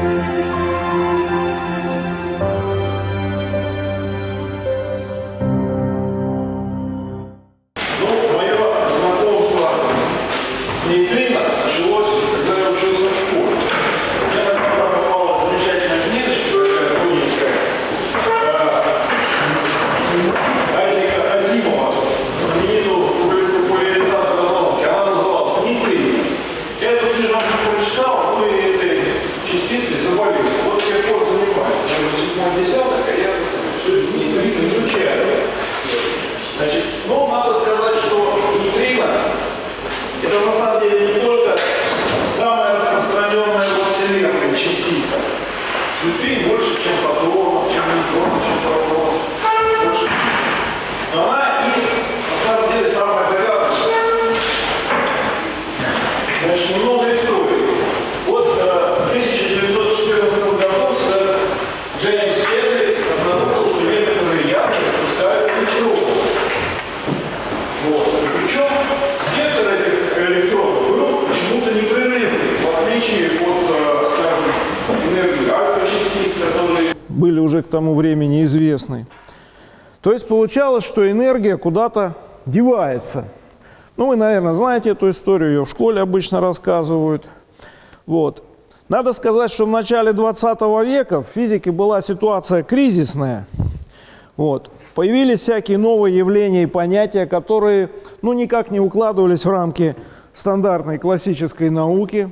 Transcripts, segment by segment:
Ну, получалось, что энергия куда-то девается. Ну, вы, наверное, знаете эту историю, ее в школе обычно рассказывают. Вот. Надо сказать, что в начале 20 века в физике была ситуация кризисная. Вот. Появились всякие новые явления и понятия, которые ну, никак не укладывались в рамки стандартной классической науки.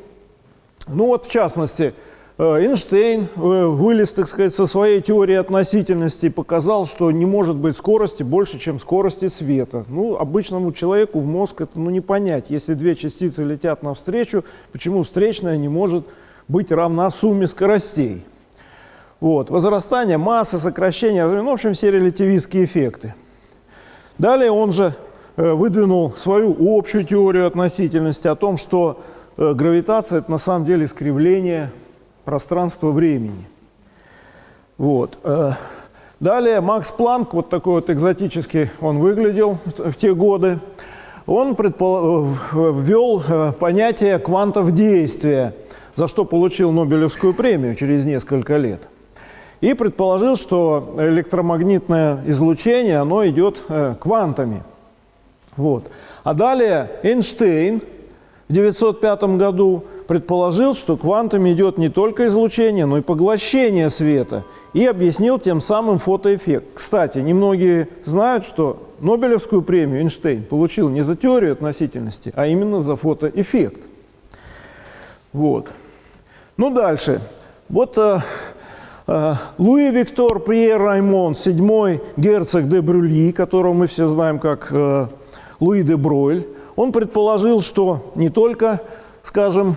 Ну вот, в частности, Эйнштейн э, вылез, так сказать, со своей теорией относительности показал, что не может быть скорости больше, чем скорости света. Ну, обычному человеку в мозг это ну, не понять. Если две частицы летят навстречу, почему встречная не может быть равна сумме скоростей? Вот. Возрастание массы, сокращение, ну, в общем, все релятивистские эффекты. Далее он же э, выдвинул свою общую теорию относительности о том, что э, гравитация – это на самом деле искривление пространства-времени. Вот. э. Далее Макс Планк, вот такой вот экзотический он выглядел в те годы, он э, ввел э, понятие квантов действия, за что получил Нобелевскую премию через несколько лет. И предположил, что электромагнитное излучение, оно идет квантами. Вот. А далее Эйнштейн в 1905 году предположил, что квантами идет не только излучение, но и поглощение света, и объяснил тем самым фотоэффект. Кстати, немногие знают, что Нобелевскую премию Эйнштейн получил не за теорию относительности, а именно за фотоэффект. Вот. Ну, дальше. Вот э, э, Луи Виктор Пьер Раймон, седьмой герцог де Брюльи, которого мы все знаем как э, Луи де Бройль, он предположил, что не только, скажем,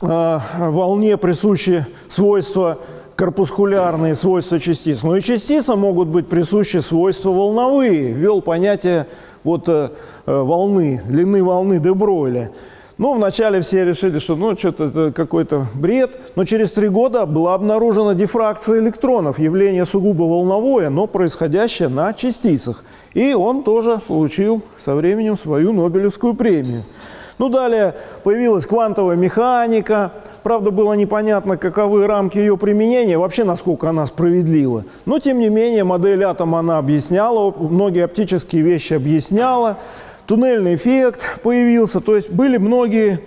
волне присущи свойства корпускулярные свойства частиц, но и частицам могут быть присущи свойства волновые. Ввел понятие вот, э, э, волны, длины волны де Бройля. Ну, вначале все решили, что ну, что-то это какой-то бред, но через три года была обнаружена дифракция электронов, явление сугубо волновое, но происходящее на частицах. И он тоже получил со временем свою Нобелевскую премию. Ну, далее появилась квантовая механика. Правда, было непонятно, каковы рамки ее применения, вообще насколько она справедлива. Но, тем не менее, модель атома она объясняла, многие оптические вещи объясняла. Туннельный эффект появился, то есть были многие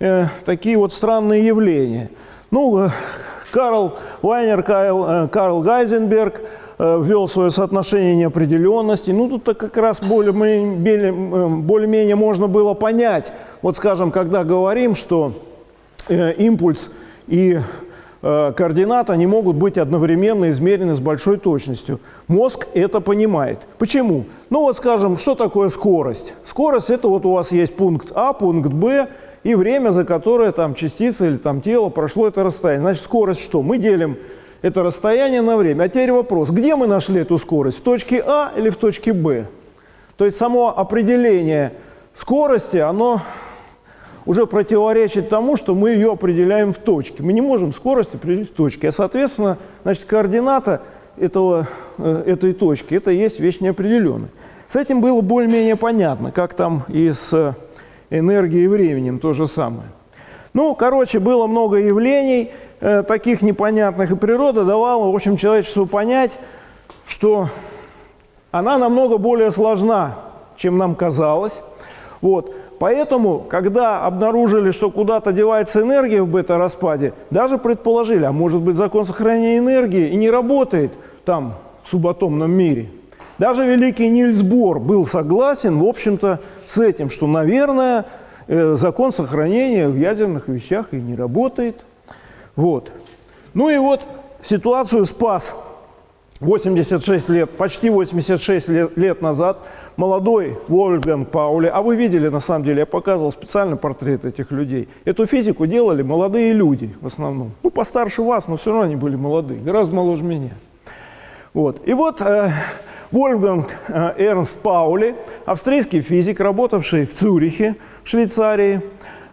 э, такие вот странные явления. Ну, э, Карл Вайнер, Карл, э, Карл Гайзенберг ввел свое соотношение неопределенности. Ну, тут как раз более-менее более можно было понять. Вот, скажем, когда говорим, что э, импульс и э, координата не могут быть одновременно измерены с большой точностью. Мозг это понимает. Почему? Ну вот скажем, что такое скорость? Скорость это вот у вас есть пункт А, пункт Б и время, за которое там частица или там тело прошло это расстояние. Значит, скорость что? Мы делим это расстояние на время. А теперь вопрос, где мы нашли эту скорость? В точке А или в точке Б? То есть само определение скорости, оно уже противоречит тому, что мы ее определяем в точке. Мы не можем скорость определить в точке. А, соответственно, значит, координата этого, э, этой точки – это есть вещь неопределенная. С этим было более-менее понятно, как там и с энергией и временем то же самое. Ну, короче, было много явлений. э, таких непонятных, и природа давала, в общем, человечеству понять, что она намного более сложна, чем нам казалось. Вот. Поэтому, когда обнаружили, что куда-то девается энергия в бета-распаде, даже предположили, а может быть закон сохранения энергии и не работает там, в субатомном мире. Даже великий Нильс Бор был согласен, в общем-то, с этим, что, наверное, закон сохранения в ядерных вещах и не работает. Вот. Ну и вот ситуацию спас 86 лет, почти 86 лет, лет назад молодой Вольфганг Паули, а вы видели, на самом деле, я показывал специально портрет этих людей. Эту физику делали молодые люди в основном. Ну, постарше вас, но все равно они были молодые, гораздо моложе меня. Вот. И вот э, Вольфганг э, Эрнст Паули, австрийский физик, работавший в Цюрихе, в Швейцарии,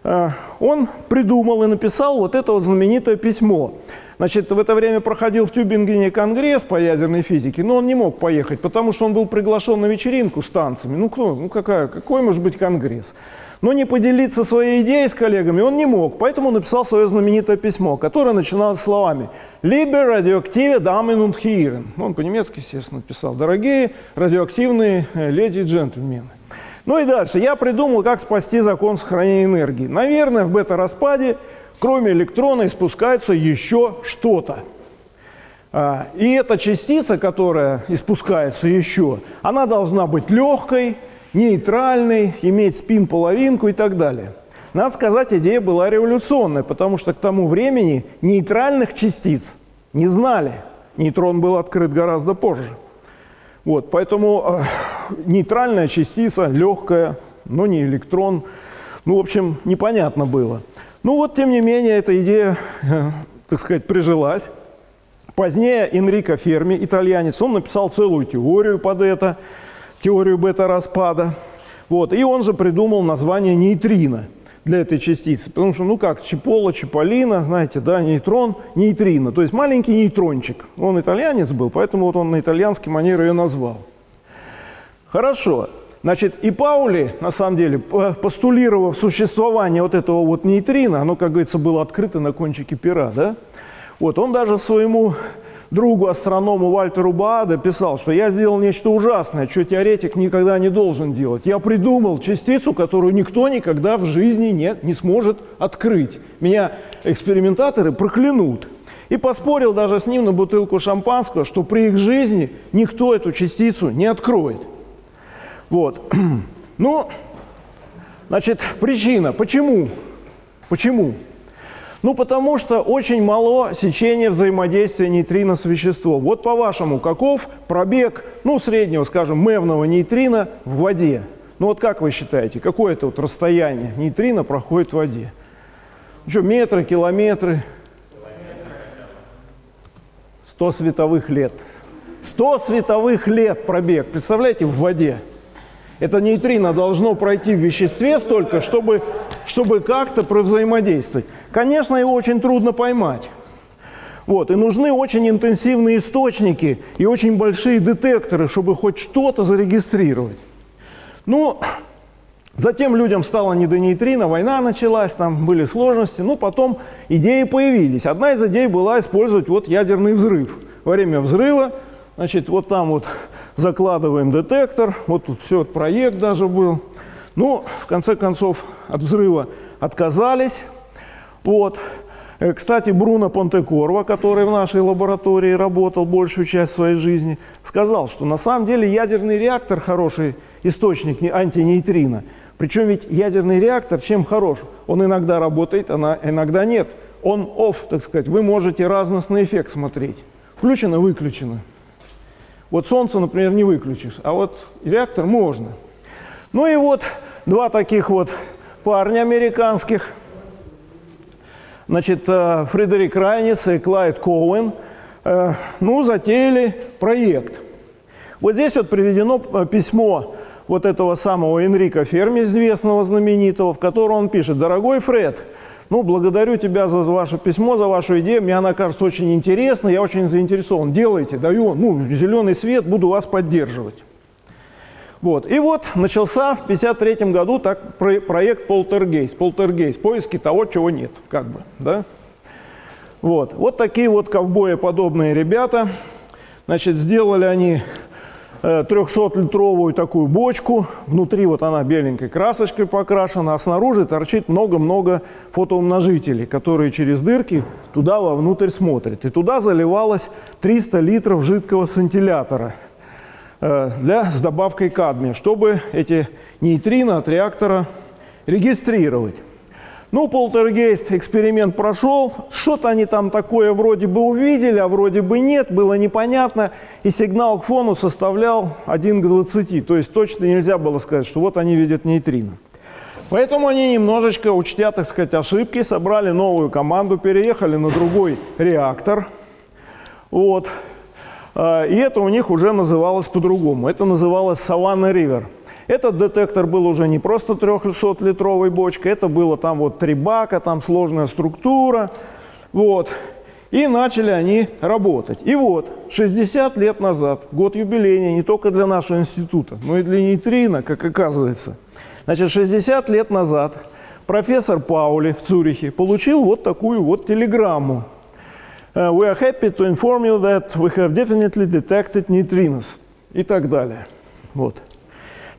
э, он придумал и написал вот это вот знаменитое письмо – Значит, в это время проходил в Тюбингене конгресс по ядерной физике, но он не мог поехать, потому что он был приглашен на вечеринку с танцами. Ну, кто, ну какая, какой может быть конгресс? Но не поделиться своей идеей с коллегами он не мог, поэтому написал свое знаменитое письмо, которое начиналось словами «Liebe radioaktive Damen und Herren». Он по-немецки, естественно, писал «Дорогие радиоактивные э, леди и джентльмены». Ну и дальше. Я придумал, как спасти закон сохранения энергии. Наверное, в бета-распаде кроме электрона испускается еще что-то. А, и эта частица, которая испускается еще, она должна быть легкой, нейтральной, иметь спин-половинку и так далее. Надо сказать, идея была революционная, потому что к тому времени нейтральных частиц не знали. Нейтрон был открыт гораздо позже. Вот, поэтому э, нейтральная частица, легкая, но не электрон, ну, в общем, непонятно было. Ну вот, тем не менее, эта идея, э, так сказать, прижилась. Позднее Энрико Ферми, итальянец, он написал целую теорию под это, теорию бета-распада. Вот. И он же придумал название нейтрино для этой частицы. Потому что, ну как, чипола, чиполлино, знаете, да, нейтрон, нейтрино. То есть маленький нейтрончик. Он итальянец был, поэтому вот он на итальянский манер ее назвал. Хорошо. Значит, и Паули, на самом деле, постулировав существование вот этого вот нейтрина, оно, как говорится, было открыто на кончике пера, да? Вот, он даже своему другу, астроному Вальтеру Бааде писал, что я сделал нечто ужасное, что теоретик никогда не должен делать. Я придумал частицу, которую никто никогда в жизни не, не сможет открыть. Меня экспериментаторы проклянут. И поспорил даже с ним на бутылку шампанского, что при их жизни никто эту частицу не откроет. Вот. Ну, значит, причина. Почему? Почему? Ну, потому что очень мало сечения взаимодействия нейтрино с веществом. Вот по-вашему, каков пробег, ну, среднего, скажем, мевного нейтрина в воде? Ну, вот как вы считаете, какое это вот расстояние нейтрина проходит в воде? Ну, что, метры, километры? 100 световых лет. 100 световых лет пробег, представляете, в воде. Это нейтрино должно пройти в веществе столько, чтобы, чтобы как-то провзаимодействовать. Конечно, его очень трудно поймать. Вот, и нужны очень интенсивные источники и очень большие детекторы, чтобы хоть что-то зарегистрировать. Ну, затем людям стало не до нейтрино, война началась, там были сложности, но потом идеи появились. Одна из идей была использовать вот ядерный взрыв. Во время взрыва Значит, вот там вот закладываем детектор, вот тут все, проект даже был. Ну, в конце концов, от взрыва отказались. Вот. Э, кстати, Бруно Понтекорво, который в нашей лаборатории работал большую часть своей жизни, сказал, что на самом деле ядерный реактор хороший источник антинейтрино. Причем ведь ядерный реактор чем хорош? Он иногда работает, а иногда нет. Он off, так сказать. Вы можете разностный эффект смотреть. Включено, выключено. Вот солнце, например, не выключишь, а вот реактор можно. Ну и вот два таких вот парня американских, значит, э, Фредерик Райнис и Клайд Коуэн, э, ну, затеяли проект. Вот здесь вот приведено э, письмо вот этого самого Энрика Ферми, известного, знаменитого, в котором он пишет, «Дорогой Фред, ну, благодарю тебя за ваше письмо, за вашу идею. Мне она кажется очень интересной, я очень заинтересован. Делайте, даю, ну, зеленый свет, буду вас поддерживать. Вот. И вот начался в 1953 году так, проект «Полтергейс». «Полтергейс» – поиски того, чего нет, как бы, да? Вот, вот такие вот ковбои-подобные ребята. Значит, сделали они 300-литровую такую бочку. Внутри вот она беленькой красочкой покрашена, а снаружи торчит много-много фотоумножителей, которые через дырки туда вовнутрь смотрят. И туда заливалось 300 литров жидкого сантилятора э, для, с добавкой кадмия, чтобы эти нейтрино от реактора регистрировать. Ну, полтергейст эксперимент прошел, что-то они там такое вроде бы увидели, а вроде бы нет, было непонятно, и сигнал к фону составлял 1 к 20, то есть точно нельзя было сказать, что вот они видят нейтрино. Поэтому они немножечко, учтя, так сказать, ошибки, собрали новую команду, переехали на другой реактор, вот, а, и это у них уже называлось по-другому, это называлось Savannah River. Этот детектор был уже не просто 300-литровой бочкой, это было там вот три бака, там сложная структура. Вот. И начали они работать. И вот, 60 лет назад, год юбилейный не только для нашего института, но и для нейтрино, как оказывается. Значит, 60 лет назад профессор Паули в Цюрихе получил вот такую вот телеграмму. Uh, we are happy to inform you that we have definitely detected neutrinos. И так далее. Вот.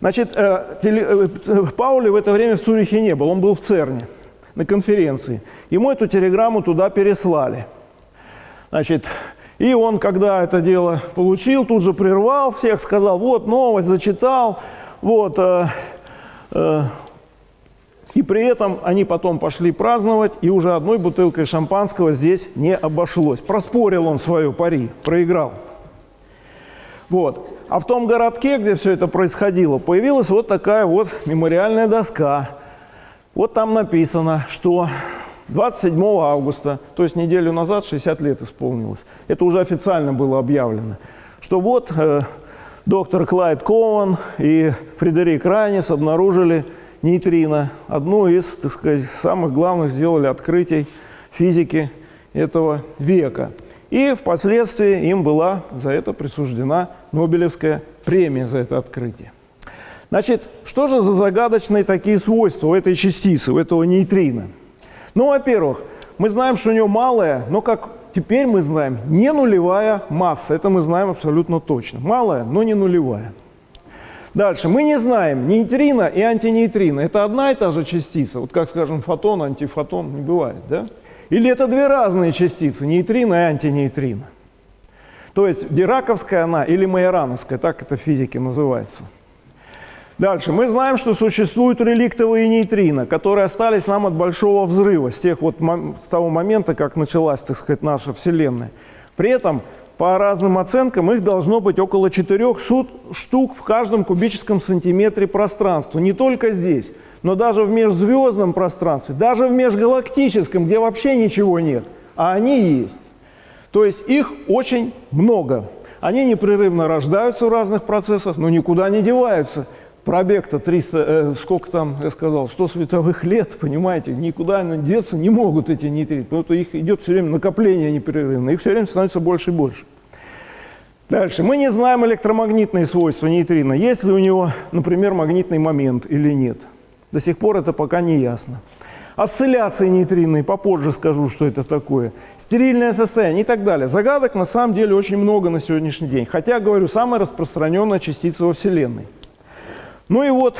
Значит, э, теле, э, Паули в это время в Цюрихе не был, он был в ЦЕРНе на конференции. Ему эту телеграмму туда переслали. Значит, и он, когда это дело получил, тут же прервал всех, сказал, вот новость, зачитал, вот. Э, э, и при этом они потом пошли праздновать, и уже одной бутылкой шампанского здесь не обошлось. Проспорил он свою пари, проиграл. Вот. А в том городке, где все это происходило, появилась вот такая вот мемориальная доска. Вот там написано, что 27 августа, то есть неделю назад, 60 лет исполнилось, это уже официально было объявлено, что вот э, доктор Клайд Коуэн и Фредерик Райнис обнаружили нейтрино, одну из, так сказать, самых главных сделали открытий физики этого века. И впоследствии им была за это присуждена Нобелевская премия за это открытие. Значит, что же за загадочные такие свойства у этой частицы, у этого нейтрина? Ну, во-первых, мы знаем, что у него малая, но как теперь мы знаем, не нулевая масса. Это мы знаем абсолютно точно. Малая, но не нулевая. Дальше. Мы не знаем нейтрино и антинейтрино. Это одна и та же частица. Вот как, скажем, фотон, антифотон не бывает, да? Или это две разные частицы, нейтрино и антинейтрино. То есть дираковская она или майорановская, так это в физике называется. Дальше. Мы знаем, что существуют реликтовые нейтрино, которые остались нам от Большого взрыва, с, тех вот, с того момента, как началась, так сказать, наша Вселенная. При этом, по разным оценкам, их должно быть около 4 штук в каждом кубическом сантиметре пространства. Не только здесь но даже в межзвездном пространстве, даже в межгалактическом, где вообще ничего нет, а они есть. То есть их очень много. Они непрерывно рождаются в разных процессах, но никуда не деваются. Пробег-то 300, э, сколько там, я сказал, 100 световых лет, понимаете, никуда они деться не могут эти нейтрино, потому что их идет все время накопление непрерывно, их все время становится больше и больше. Дальше. Мы не знаем электромагнитные свойства нейтрино, есть ли у него, например, магнитный момент или нет. До сих пор это пока не ясно. Осцилляции нейтринные, попозже скажу, что это такое. Стерильное состояние и так далее. Загадок на самом деле очень много на сегодняшний день. Хотя, говорю, самая распространенная частица во Вселенной. Ну и вот,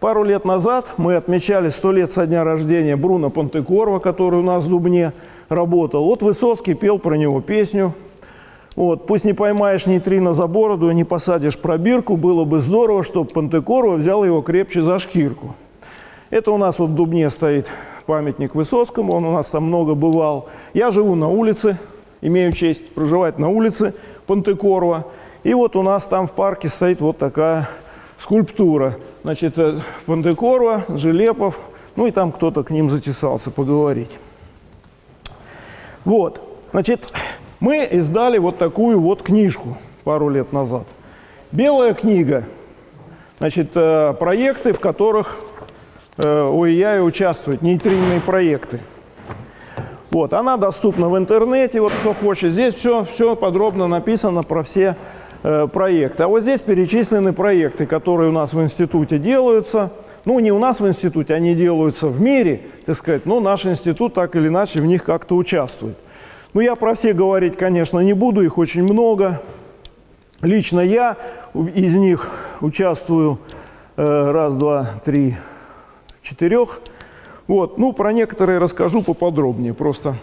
пару лет назад мы отмечали 100 лет со дня рождения Бруно Понтекорва, который у нас в Дубне работал. Вот Высоцкий пел про него песню. Вот, пусть не поймаешь нейтрино за бороду не посадишь пробирку, было бы здорово, чтобы Пантекорова взял его крепче за шкирку. Это у нас вот в Дубне стоит памятник Высоцкому, он у нас там много бывал. Я живу на улице, имею честь проживать на улице Пантекорова. И вот у нас там в парке стоит вот такая скульптура. Значит, э, Пантекорова, Желепов, ну и там кто-то к ним затесался поговорить. Вот, значит, мы издали вот такую вот книжку пару лет назад. Белая книга. Значит, э, проекты, в которых э, ОИЯ участвует, нейтринные проекты. Вот, она доступна в интернете, вот кто хочет. Здесь все, все подробно написано про все э, проекты. А вот здесь перечислены проекты, которые у нас в институте делаются. Ну, не у нас в институте, они делаются в мире, так сказать, но наш институт так или иначе в них как-то участвует. Ну, я про все говорить, конечно, не буду, их очень много. Лично я из них участвую э, раз, два, три, четырех. Вот, ну, про некоторые расскажу поподробнее, просто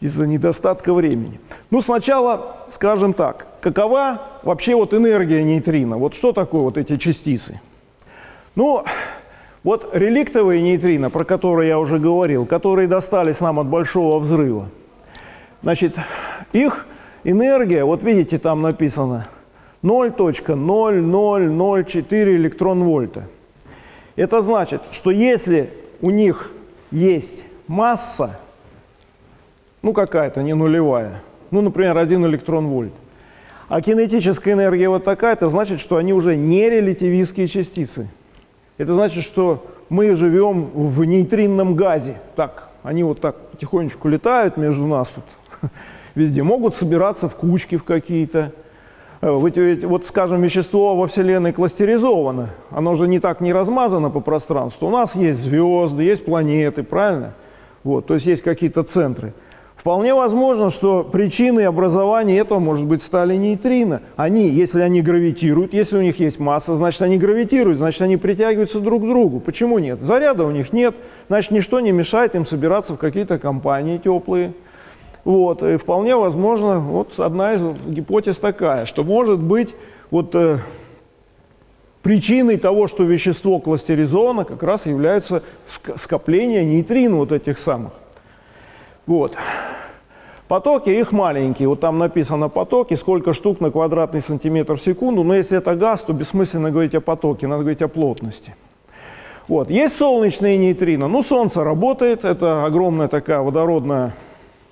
из-за недостатка времени. Ну, сначала скажем так, какова вообще вот энергия нейтрино? Вот что такое вот эти частицы? Ну, вот реликтовые нейтрино, про которые я уже говорил, которые достались нам от Большого взрыва, значит, их энергия, вот видите, там написано 0.0004 электрон-вольта. Это значит, что если у них есть масса, ну какая-то, не нулевая, ну, например, 1 электрон-вольт, а кинетическая энергия вот такая, это значит, что они уже не релятивистские частицы. Это значит, что мы живем в нейтринном газе. Так, они вот так потихонечку летают между нас тут везде, могут собираться в кучки в какие-то. Э, вот, вот, скажем, вещество во Вселенной кластеризовано, оно же не так не размазано по пространству. У нас есть звезды, есть планеты, правильно? Вот, то есть есть какие-то центры. Вполне возможно, что причиной образования этого, может быть, стали нейтрино. Они, если они гравитируют, если у них есть масса, значит, они гравитируют, значит, они притягиваются друг к другу. Почему нет? Заряда у них нет, значит, ничто не мешает им собираться в какие-то компании теплые. Вот, и вполне возможно, вот одна из гипотез такая, что может быть вот э, причиной того, что вещество кластеризовано, как раз является скопление нейтрин вот этих самых. Вот. Потоки их маленькие, вот там написано потоки, сколько штук на квадратный сантиметр в секунду, но если это газ, то бессмысленно говорить о потоке, надо говорить о плотности. Вот. Есть солнечные нейтрино, ну солнце работает, это огромная такая водородная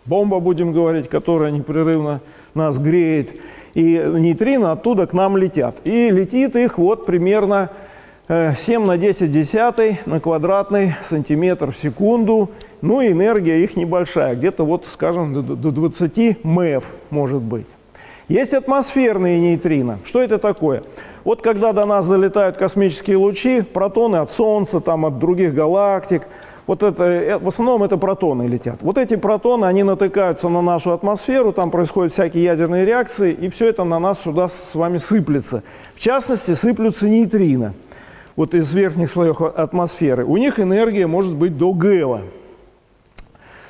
бомба, будем говорить, которая непрерывно нас греет, и нейтрино оттуда к нам летят. И летит их вот примерно 7 э, на 10 десятый на квадратный сантиметр в секунду. Ну и энергия их небольшая, где-то вот, скажем, до 20 МЭФ может быть. Есть атмосферные нейтрино. Что это такое? Вот когда до нас долетают космические лучи, протоны от Солнца, там, от других галактик, вот это, э, в основном это протоны летят. Вот эти протоны, они натыкаются на нашу атмосферу, там происходят всякие ядерные реакции, и все это на нас сюда с вами сыплется. В частности, сыплются нейтрино вот из верхних слоев атмосферы, у них энергия может быть до ГЭВа.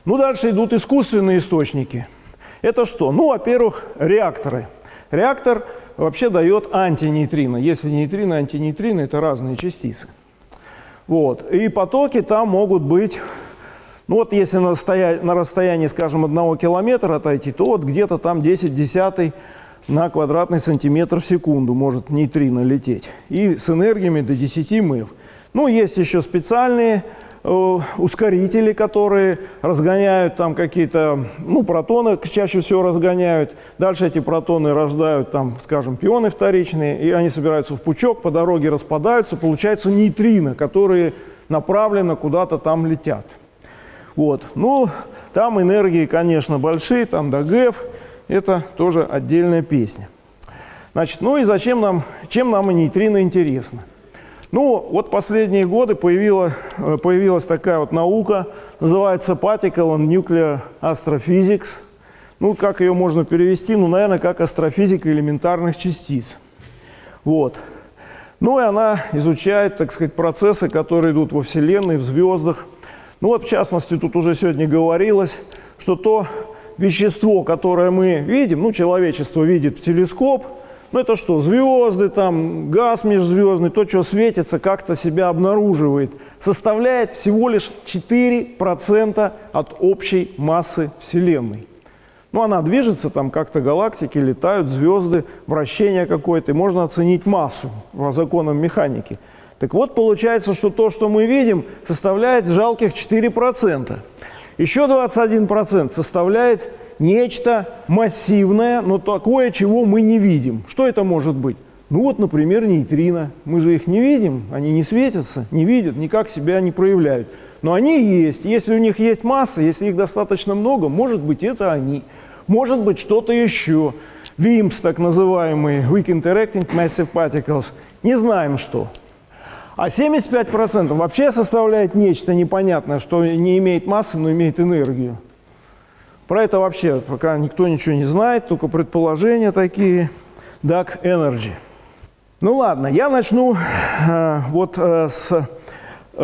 Ну, дальше идут искусственные источники. Это что? Ну, во-первых, реакторы. Реактор вообще дает антинейтрино. Если нейтрино, антинейтрино – это разные частицы. Вот. И потоки там могут быть, ну вот если на расстоянии, на расстоянии скажем, одного километра отойти, то вот где-то там 10 десятый на квадратный сантиметр в секунду может нейтрино лететь. И с энергиями до 10 МЭФ. Ну, есть еще специальные ускорители, которые разгоняют там какие-то, ну, протоны чаще всего разгоняют. Дальше эти протоны рождают там, скажем, пионы вторичные, и они собираются в пучок, по дороге распадаются, получаются нейтрино, которые направленно куда-то там летят. Вот. Ну, там энергии, конечно, большие, там до ГЭФ это тоже отдельная песня. Значит, ну и зачем нам, чем нам нейтрино интересно? Ну, вот последние годы появила, э, появилась такая вот наука, называется Particle and Nuclear Astrophysics. Ну, как ее можно перевести? Ну, наверное, как астрофизика элементарных частиц. Вот. Ну, и она изучает, так сказать, процессы, которые идут во Вселенной, в звездах. Ну, вот, в частности, тут уже сегодня говорилось, что то, вещество, которое мы видим, ну, человечество видит в телескоп, ну, это что, звезды, там, газ межзвездный, то, что светится, как-то себя обнаруживает, составляет всего лишь 4% от общей массы Вселенной. Ну, она движется, там как-то галактики летают, звезды, вращение какое-то, и можно оценить массу по законам механики. Так вот, получается, что то, что мы видим, составляет жалких 4%. Еще 21% составляет нечто массивное, но такое, чего мы не видим. Что это может быть? Ну вот, например, нейтрино. Мы же их не видим, они не светятся, не видят, никак себя не проявляют. Но они есть. Если у них есть масса, если их достаточно много, может быть, это они. Может быть, что-то еще. WIMPs, так называемые, Weak Interacting Massive Particles. Не знаем, что. А 75% вообще составляет нечто непонятное, что не имеет массы, но имеет энергию. Про это вообще пока никто ничего не знает, только предположения такие. Dark Energy. Ну ладно, я начну э, вот э, с э,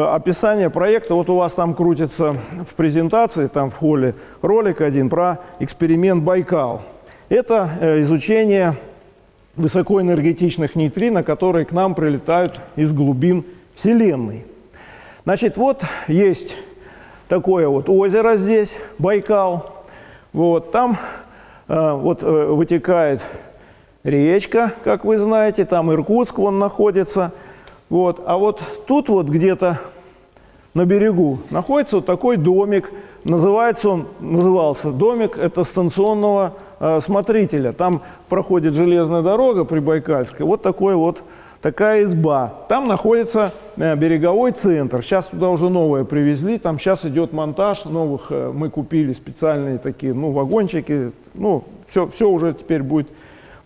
описания проекта. Вот у вас там крутится в презентации, там в холле, ролик один про эксперимент Байкал. Это э, изучение высокоэнергетичных нейтрино, которые к нам прилетают из глубин Вселенной. Значит, вот есть такое вот озеро здесь, Байкал. Вот, там э, вот э, вытекает речка, как вы знаете, там Иркутск вон находится. Вот, а вот тут вот где-то на берегу находится вот такой домик, называется он, назывался домик, это станционного э, смотрителя. Там проходит железная дорога Прибайкальская, вот такой вот такая изба. Там находится э, береговой центр. Сейчас туда уже новое привезли. Там сейчас идет монтаж новых. Э, мы купили специальные такие, ну, вагончики. Ну, все, все уже теперь будет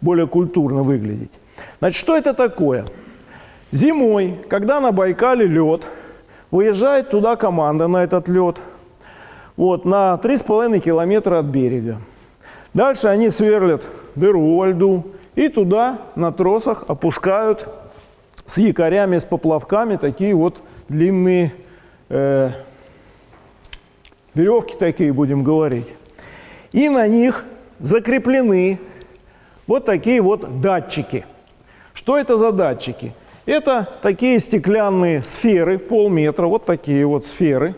более культурно выглядеть. Значит, что это такое? Зимой, когда на Байкале лед, выезжает туда команда на этот лед, вот, на 3,5 километра от берега. Дальше они сверлят дыру во льду и туда на тросах опускают с якорями, с поплавками такие вот длинные э, веревки такие, будем говорить. И на них закреплены вот такие вот датчики. Что это за датчики? Это такие стеклянные сферы, полметра, вот такие вот сферы.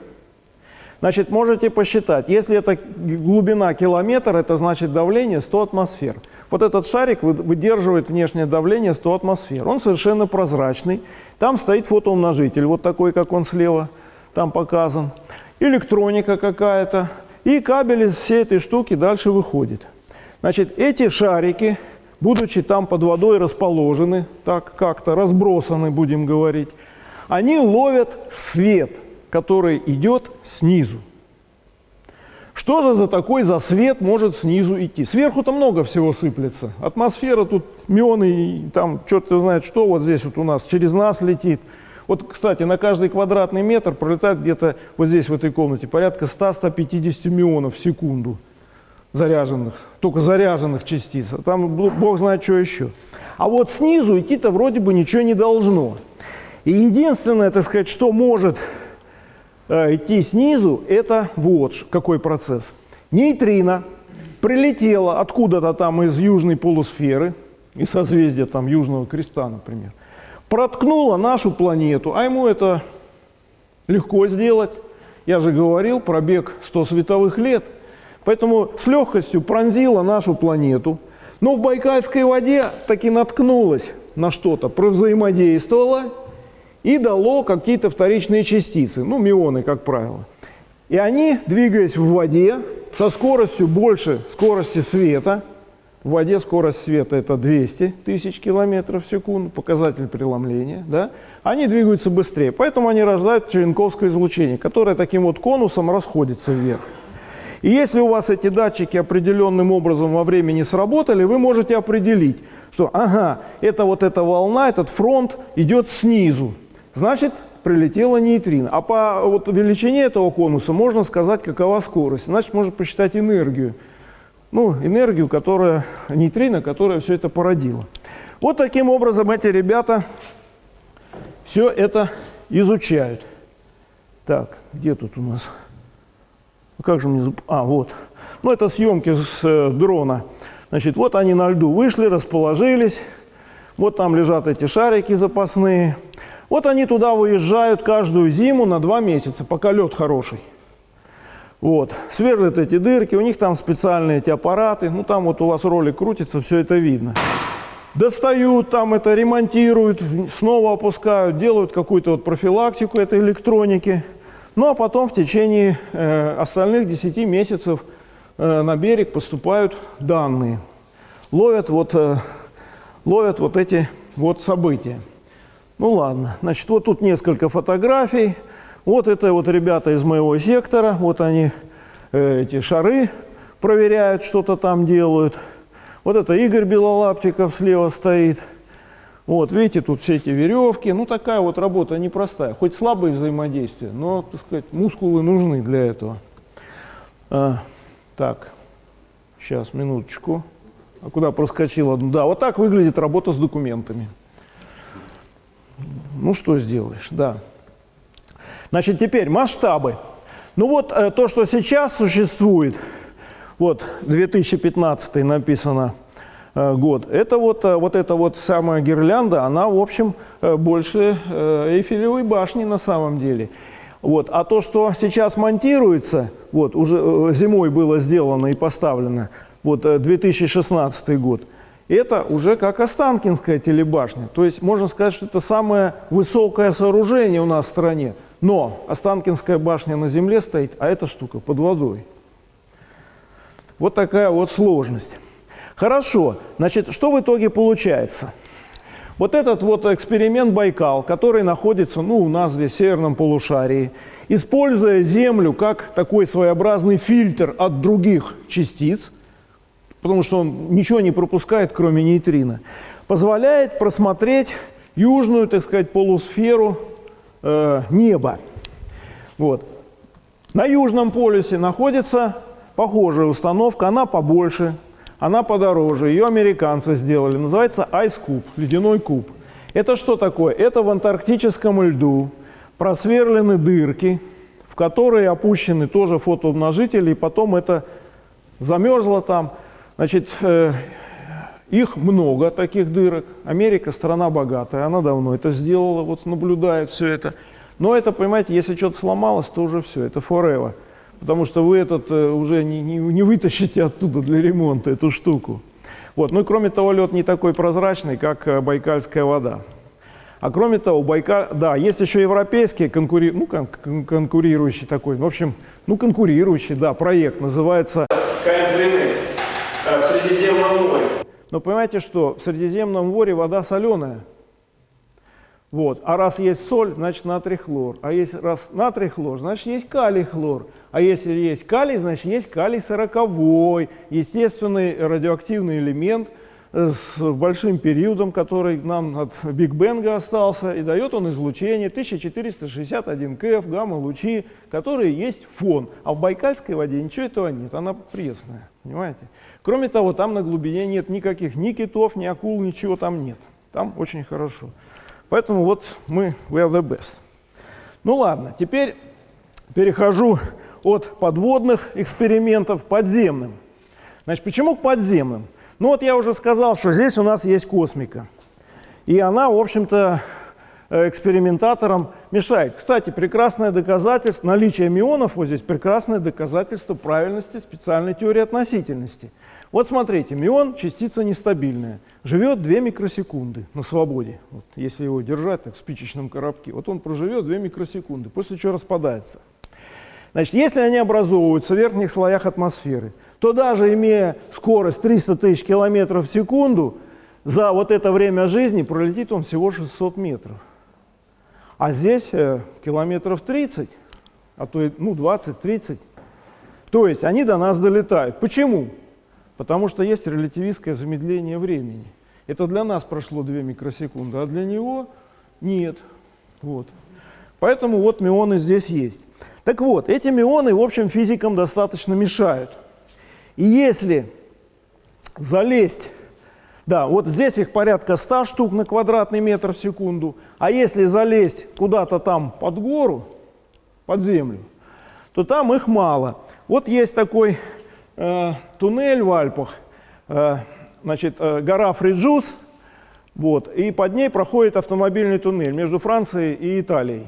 Значит, можете посчитать, если это глубина километр, это значит давление 100 атмосфер. Вот этот шарик выдерживает внешнее давление 100 атмосфер. Он совершенно прозрачный. Там стоит фотоумножитель, вот такой, как он слева там показан. Электроника какая-то. И кабель из всей этой штуки дальше выходит. Значит, эти шарики, будучи там под водой расположены, так как-то разбросаны, будем говорить, они ловят свет, который идет снизу. Что же за такой за свет может снизу идти? Сверху-то много всего сыплется. Атмосфера тут, мионы, там черт знает что, вот здесь вот у нас через нас летит. Вот, кстати, на каждый квадратный метр пролетает где-то вот здесь, в этой комнате, порядка 100-150 миллионов в секунду заряженных, только заряженных частиц. Там бог знает, что еще. А вот снизу идти-то вроде бы ничего не должно. И единственное, так сказать, что может идти снизу, это вот какой процесс. Нейтрино прилетело откуда-то там из южной полусферы, из созвездия там Южного Креста, например, проткнуло нашу планету, а ему это легко сделать. Я же говорил, пробег 100 световых лет. Поэтому с легкостью пронзила нашу планету, но в Байкальской воде таки наткнулась на что-то, провзаимодействовала и дало какие-то вторичные частицы, ну, мионы, как правило. И они, двигаясь в воде, со скоростью больше скорости света, в воде скорость света это 200 тысяч километров в секунду, показатель преломления, да, они двигаются быстрее. Поэтому они рождают черенковское излучение, которое таким вот конусом расходится вверх. И если у вас эти датчики определенным образом во времени сработали, вы можете определить, что ага, это вот эта волна, этот фронт идет снизу, значит прилетела нейтрино. А по вот, величине этого конуса можно сказать, какова скорость. Значит, можно посчитать энергию. Ну, энергию, которая, нейтрино, которая все это породила. Вот таким образом эти ребята все это изучают. Так, где тут у нас? Ну, как же мне... А, вот. Ну, это съемки с э, дрона. Значит, вот они на льду вышли, расположились. Вот там лежат эти шарики запасные. Вот они туда выезжают каждую зиму на два месяца, пока лед хороший. Вот, сверлят эти дырки, у них там специальные эти аппараты, ну там вот у вас ролик крутится, все это видно. Достают там это, ремонтируют, снова опускают, делают какую-то вот профилактику этой электроники. Ну а потом в течение э, остальных 10 месяцев э, на берег поступают данные. Ловят вот, э, ловят вот эти вот события. Ну ладно, значит, вот тут несколько фотографий. Вот это вот ребята из моего сектора, вот они э, эти шары проверяют, что-то там делают. Вот это Игорь Белолаптиков слева стоит. Вот, видите, тут все эти веревки. Ну, такая вот работа непростая. Хоть слабое взаимодействие, но, так сказать, мускулы нужны для этого. А, Так, сейчас, минуточку. А куда проскочила? Да, вот так выглядит работа с документами. Ну, что сделаешь, да. Значит, теперь масштабы. Ну вот э, то, что сейчас существует, вот 2015 написано э, год, это вот, э, вот эта вот самая гирлянда, она, в общем, э, больше э, Эйфелевой башни на самом деле. Вот. А то, что сейчас монтируется, вот, уже э, зимой было сделано и поставлено, вот э, 2016 год, это уже как Останкинская телебашня. То есть можно сказать, что это самое высокое сооружение у нас в стране. Но Останкинская башня на земле стоит, а эта штука под водой. Вот такая вот сложность. Хорошо, значит, что в итоге получается? Вот этот вот эксперимент Байкал, который находится ну, у нас здесь в северном полушарии, используя Землю как такой своеобразный фильтр от других частиц, потому что он ничего не пропускает, кроме нейтрино, позволяет просмотреть южную, так сказать, полусферу э, неба. Вот. На южном полюсе находится похожая установка, она побольше, она подороже, ее американцы сделали, называется Ice Cube, ледяной куб. Это что такое? Это в антарктическом льду просверлены дырки, в которые опущены тоже фотоумножители, и потом это замерзло там. Значит, э, их много, таких дырок. Америка страна богатая, она давно это сделала, вот наблюдает все это. Но это, понимаете, если что-то сломалось, то уже все, это forever. Потому что вы этот э, уже не, не, не вытащите оттуда для ремонта эту штуку. Вот. Ну и кроме того, лед не такой прозрачный, как э, байкальская вода. А кроме того, Байкал, да, есть еще европейский конкури... ну, кон кон конкурирующий такой, в общем, ну, конкурирующий, да, проект, называется э, в Средиземном море. Но понимаете, что в Средиземном море вода соленая. Вот. А раз есть соль, значит натрий хлор. А если раз натрий хлор, значит есть калий хлор. А если есть калий, значит есть калий сороковой, естественный радиоактивный элемент э, с большим периодом, который нам от Биг Бенга остался, и дает он излучение 1461 КФ, гамма-лучи, которые есть фон. А в Байкальской воде ничего этого нет, она пресная, понимаете? Кроме того, там на глубине нет никаких ни китов, ни акул, ничего там нет. Там очень хорошо. Поэтому вот мы we are the best. Ну ладно, теперь перехожу от подводных экспериментов к подземным. Значит, почему к подземным? Ну вот я уже сказал, что здесь у нас есть космика. И она, в общем-то, экспериментаторам мешает. Кстати, прекрасное доказательство, наличие мионов вот здесь прекрасное доказательство правильности специальной теории относительности. Вот смотрите, мион – частица нестабильная, живет 2 микросекунды на свободе. Вот, если его держать так в спичечном коробке, вот он проживет 2 микросекунды, после чего распадается. Значит, если они образовываются в верхних слоях атмосферы, то даже имея скорость 300 тысяч километров в секунду, за вот это время жизни пролетит он всего 600 метров. А здесь э, километров 30, а то ну, 20-30. То есть они до нас долетают. Почему? Потому что есть релятивистское замедление времени. Это для нас прошло 2 микросекунды, а для него нет. Вот. Поэтому вот мионы здесь есть. Так вот, эти мионы, в общем, физикам достаточно мешают. И если залезть, да, вот здесь их порядка 100 штук на квадратный метр в секунду, а если залезть куда-то там под гору, под землю, то там их мало. Вот есть такой э, туннель в Альпах, э, значит, э, гора Фрежюс, вот, и под ней проходит автомобильный туннель между Францией и Италией.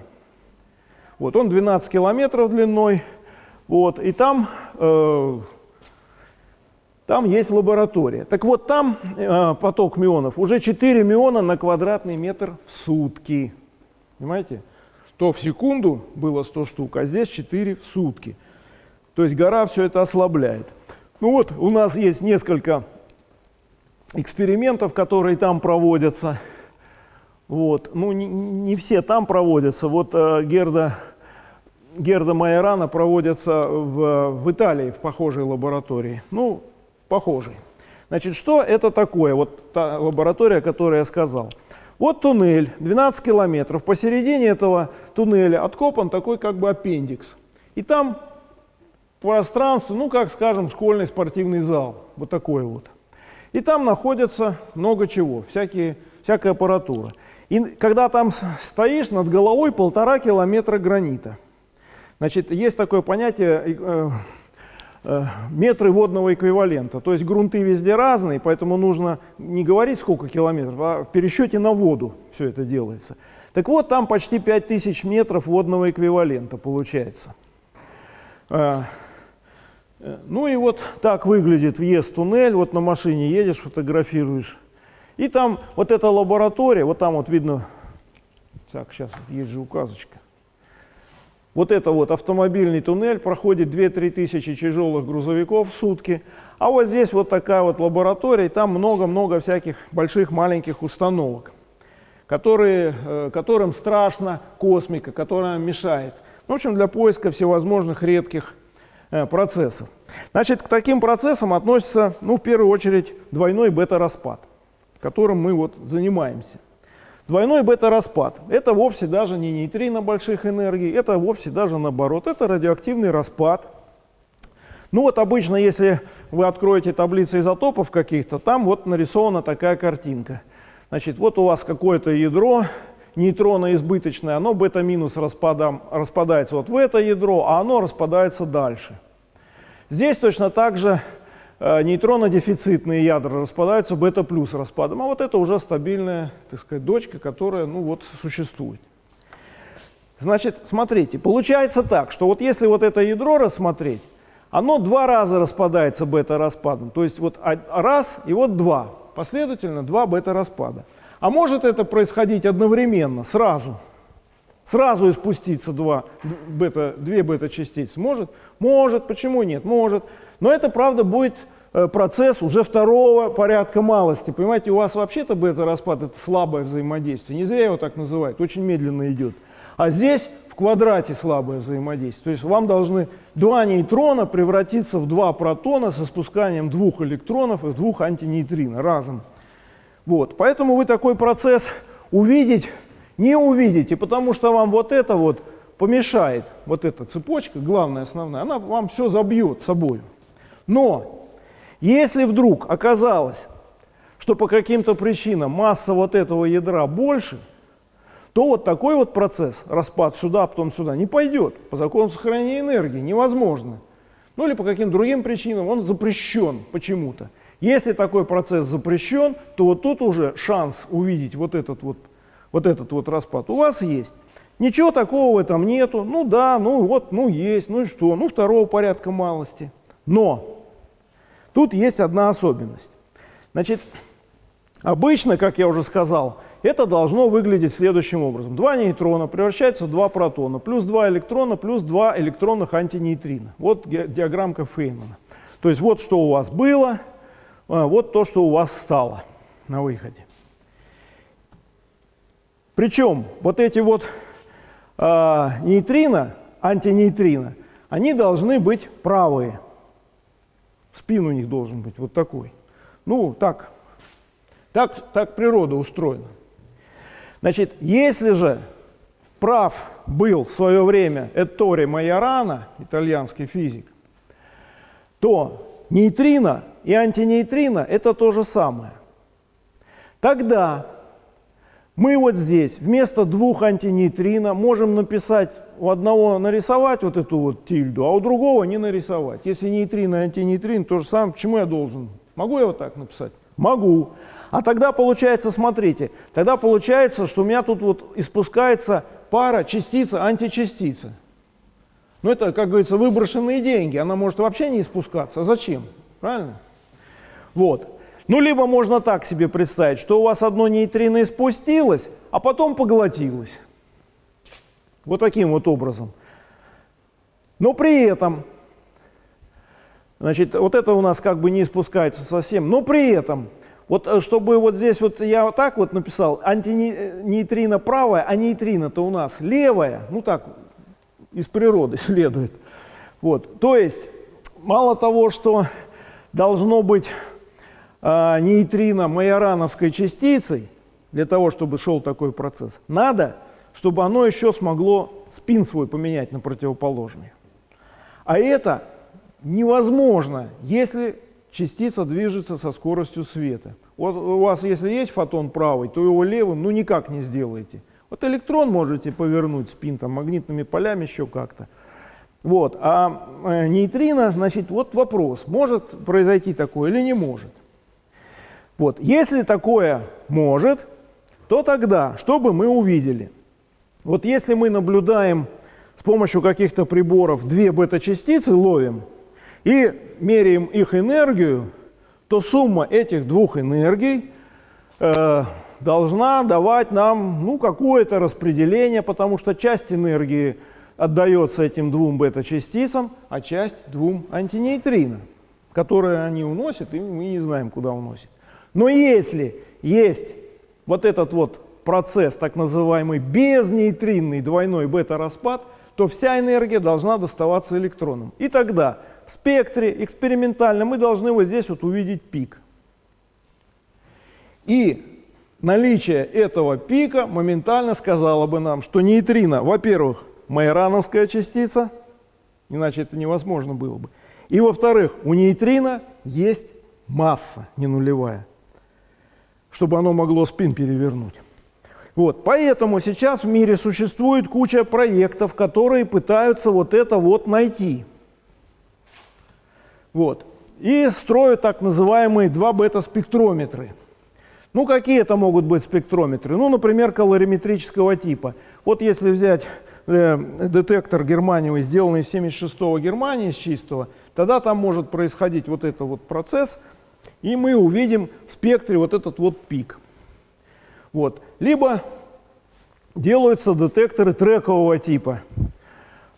Вот, он 12 километров длиной, вот, и там, э, там есть лаборатория. Так вот, там э, поток мюонов уже 4 мюона на квадратный метр в сутки. Понимаете? То в секунду было 100 штук, а здесь 4 в сутки. То есть гора все это ослабляет. Ну вот, у нас есть несколько экспериментов, которые там проводятся. Вот. Ну, не, не все там проводятся. Вот э, Герда, Герда Майорана проводятся в, в Италии, в похожей лаборатории. Ну, похожей. Значит, что это такое? Вот та лаборатория, о которой я сказал. Вот туннель, 12 километров. Посередине этого туннеля откопан такой как бы аппендикс. И там пространство, ну, как, скажем, школьный спортивный зал, вот такой вот. И там находится много чего, всякие, всякая аппаратура. И когда там стоишь, над головой полтора километра гранита. Значит, есть такое понятие э, метры водного эквивалента. То есть грунты везде разные, поэтому нужно не говорить сколько километров, а в пересчете на воду все это делается. Так вот, там почти 5000 метров водного эквивалента получается. Э, э, ну и вот так выглядит въезд в туннель. Вот на машине едешь, фотографируешь. И там вот эта лаборатория, вот там вот видно, так, сейчас есть же указочка. Вот это вот автомобильный туннель, проходит 2-3 тысячи тяжелых грузовиков в сутки. А вот здесь вот такая вот лаборатория, и там много-много всяких больших, маленьких установок, которые, э, которым страшно космика, которая мешает. В общем, для поиска всевозможных редких э, процессов. Значит, к таким процессам относится, ну, в первую очередь, двойной бета-распад которым мы вот занимаемся. Двойной бета-распад – это вовсе даже не нейтрино больших энергий, это вовсе даже наоборот, это радиоактивный распад. Ну вот обычно, если вы откроете таблицы изотопов каких-то, там вот нарисована такая картинка. Значит, вот у вас какое-то ядро, нейтроно избыточное, оно бета-минус распадается вот в это ядро, а оно распадается дальше. Здесь точно так же нейтронно-дефицитные ядра распадаются бета-плюс распадом, а вот это уже стабильная, так сказать, дочка, которая, ну вот, существует. Значит, смотрите, получается так, что вот если вот это ядро рассмотреть, оно два раза распадается бета-распадом, то есть вот раз и вот два, последовательно два бета-распада. А может это происходить одновременно, сразу? Сразу испуститься два бета, две бета-частицы? Может? Может. Почему нет? Может. Но это, правда, будет э, процесс уже второго порядка малости. Понимаете, у вас вообще-то бета-распад – это слабое взаимодействие. Не зря его так называют, очень медленно идет. А здесь в квадрате слабое взаимодействие. То есть вам должны два нейтрона превратиться в два протона со спусканием двух электронов и двух антинейтрино разом. Вот. Поэтому вы такой процесс увидеть не увидите, потому что вам вот это вот помешает, вот эта цепочка, главная, основная, она вам все забьет собой. Но если вдруг оказалось, что по каким-то причинам масса вот этого ядра больше, то вот такой вот процесс, распад сюда, потом сюда, не пойдет. По закону сохранения энергии невозможно. Ну или по каким другим причинам он запрещен почему-то. Если такой процесс запрещен, то вот тут уже шанс увидеть вот этот вот, вот этот вот распад у вас есть. Ничего такого в этом нету. Ну да, ну вот, ну есть, ну и что? Ну второго порядка малости. Но Тут есть одна особенность. Значит, обычно, как я уже сказал, это должно выглядеть следующим образом. Два нейтрона превращаются в два протона, плюс два электрона, плюс два электронных антинейтрина. Вот диаграммка Фейнмана. То есть вот что у вас было, а, вот то, что у вас стало на выходе. Причем вот эти вот э, нейтрино, антинейтрино, они должны быть правые. Спин у них должен быть вот такой. Ну, так, так, так природа устроена. Значит, если же прав был в свое время Эттори Майорана, итальянский физик, то нейтрино и антинейтрино – это то же самое. Тогда мы вот здесь вместо двух антинейтрино можем написать у одного нарисовать вот эту вот тильду, а у другого не нарисовать. Если нейтрино и антинейтрин, то же самое, почему я должен? Могу я вот так написать? Могу. А тогда получается, смотрите, тогда получается, что у меня тут вот испускается пара частица-античастица. Ну это, как говорится, выброшенные деньги. Она может вообще не испускаться. Зачем? Правильно? Вот. Ну, либо можно так себе представить, что у вас одно нейтрино испустилось, а потом поглотилось. Вот таким вот образом. Но при этом, значит, вот это у нас как бы не испускается совсем, но при этом, вот э, чтобы вот здесь вот я вот так вот написал, антинейтрино правая, а нейтрино-то у нас левая, ну так, из природы следует. Вот, то есть, мало того, что должно быть э, нейтрино майорановской частицей, для того, чтобы шел такой процесс, надо чтобы оно еще смогло спин свой поменять на противоположный. А это невозможно, если частица движется со скоростью света. Вот у вас, если есть фотон правый, то его левым ну никак не сделаете. Вот электрон можете повернуть спин там, магнитными полями еще как-то. Вот. А э, нейтрино, значит, вот вопрос, может произойти такое или не может. Вот. Если такое может, то тогда, что бы мы увидели? Вот если мы наблюдаем с помощью каких-то приборов две бета-частицы, ловим, и меряем их энергию, то сумма этих двух энергий э, должна давать нам ну, какое-то распределение, потому что часть энергии отдается этим двум бета-частицам, а часть двум антинейтрино, которые они уносят, и мы не знаем, куда уносят. Но если есть вот этот вот процесс, так называемый безнейтринный двойной бета-распад, то вся энергия должна доставаться электронам. И тогда в спектре экспериментально мы должны вот здесь вот увидеть пик. И наличие этого пика моментально сказало бы нам, что нейтрино, во-первых, майорановская частица, иначе это невозможно было бы. И во-вторых, у нейтрино есть масса не нулевая, чтобы оно могло спин перевернуть. Вот, поэтому сейчас в мире существует куча проектов, которые пытаются вот это вот найти. Вот. И строят так называемые два бета-спектрометры. Ну, какие это могут быть спектрометры? Ну, например, калориметрического типа. Вот если взять э, детектор германиевый, сделанный из 76-го Германии, из чистого, тогда там может происходить вот этот вот процесс, и мы увидим в спектре вот этот вот пик. Вот. Либо делаются детекторы трекового типа.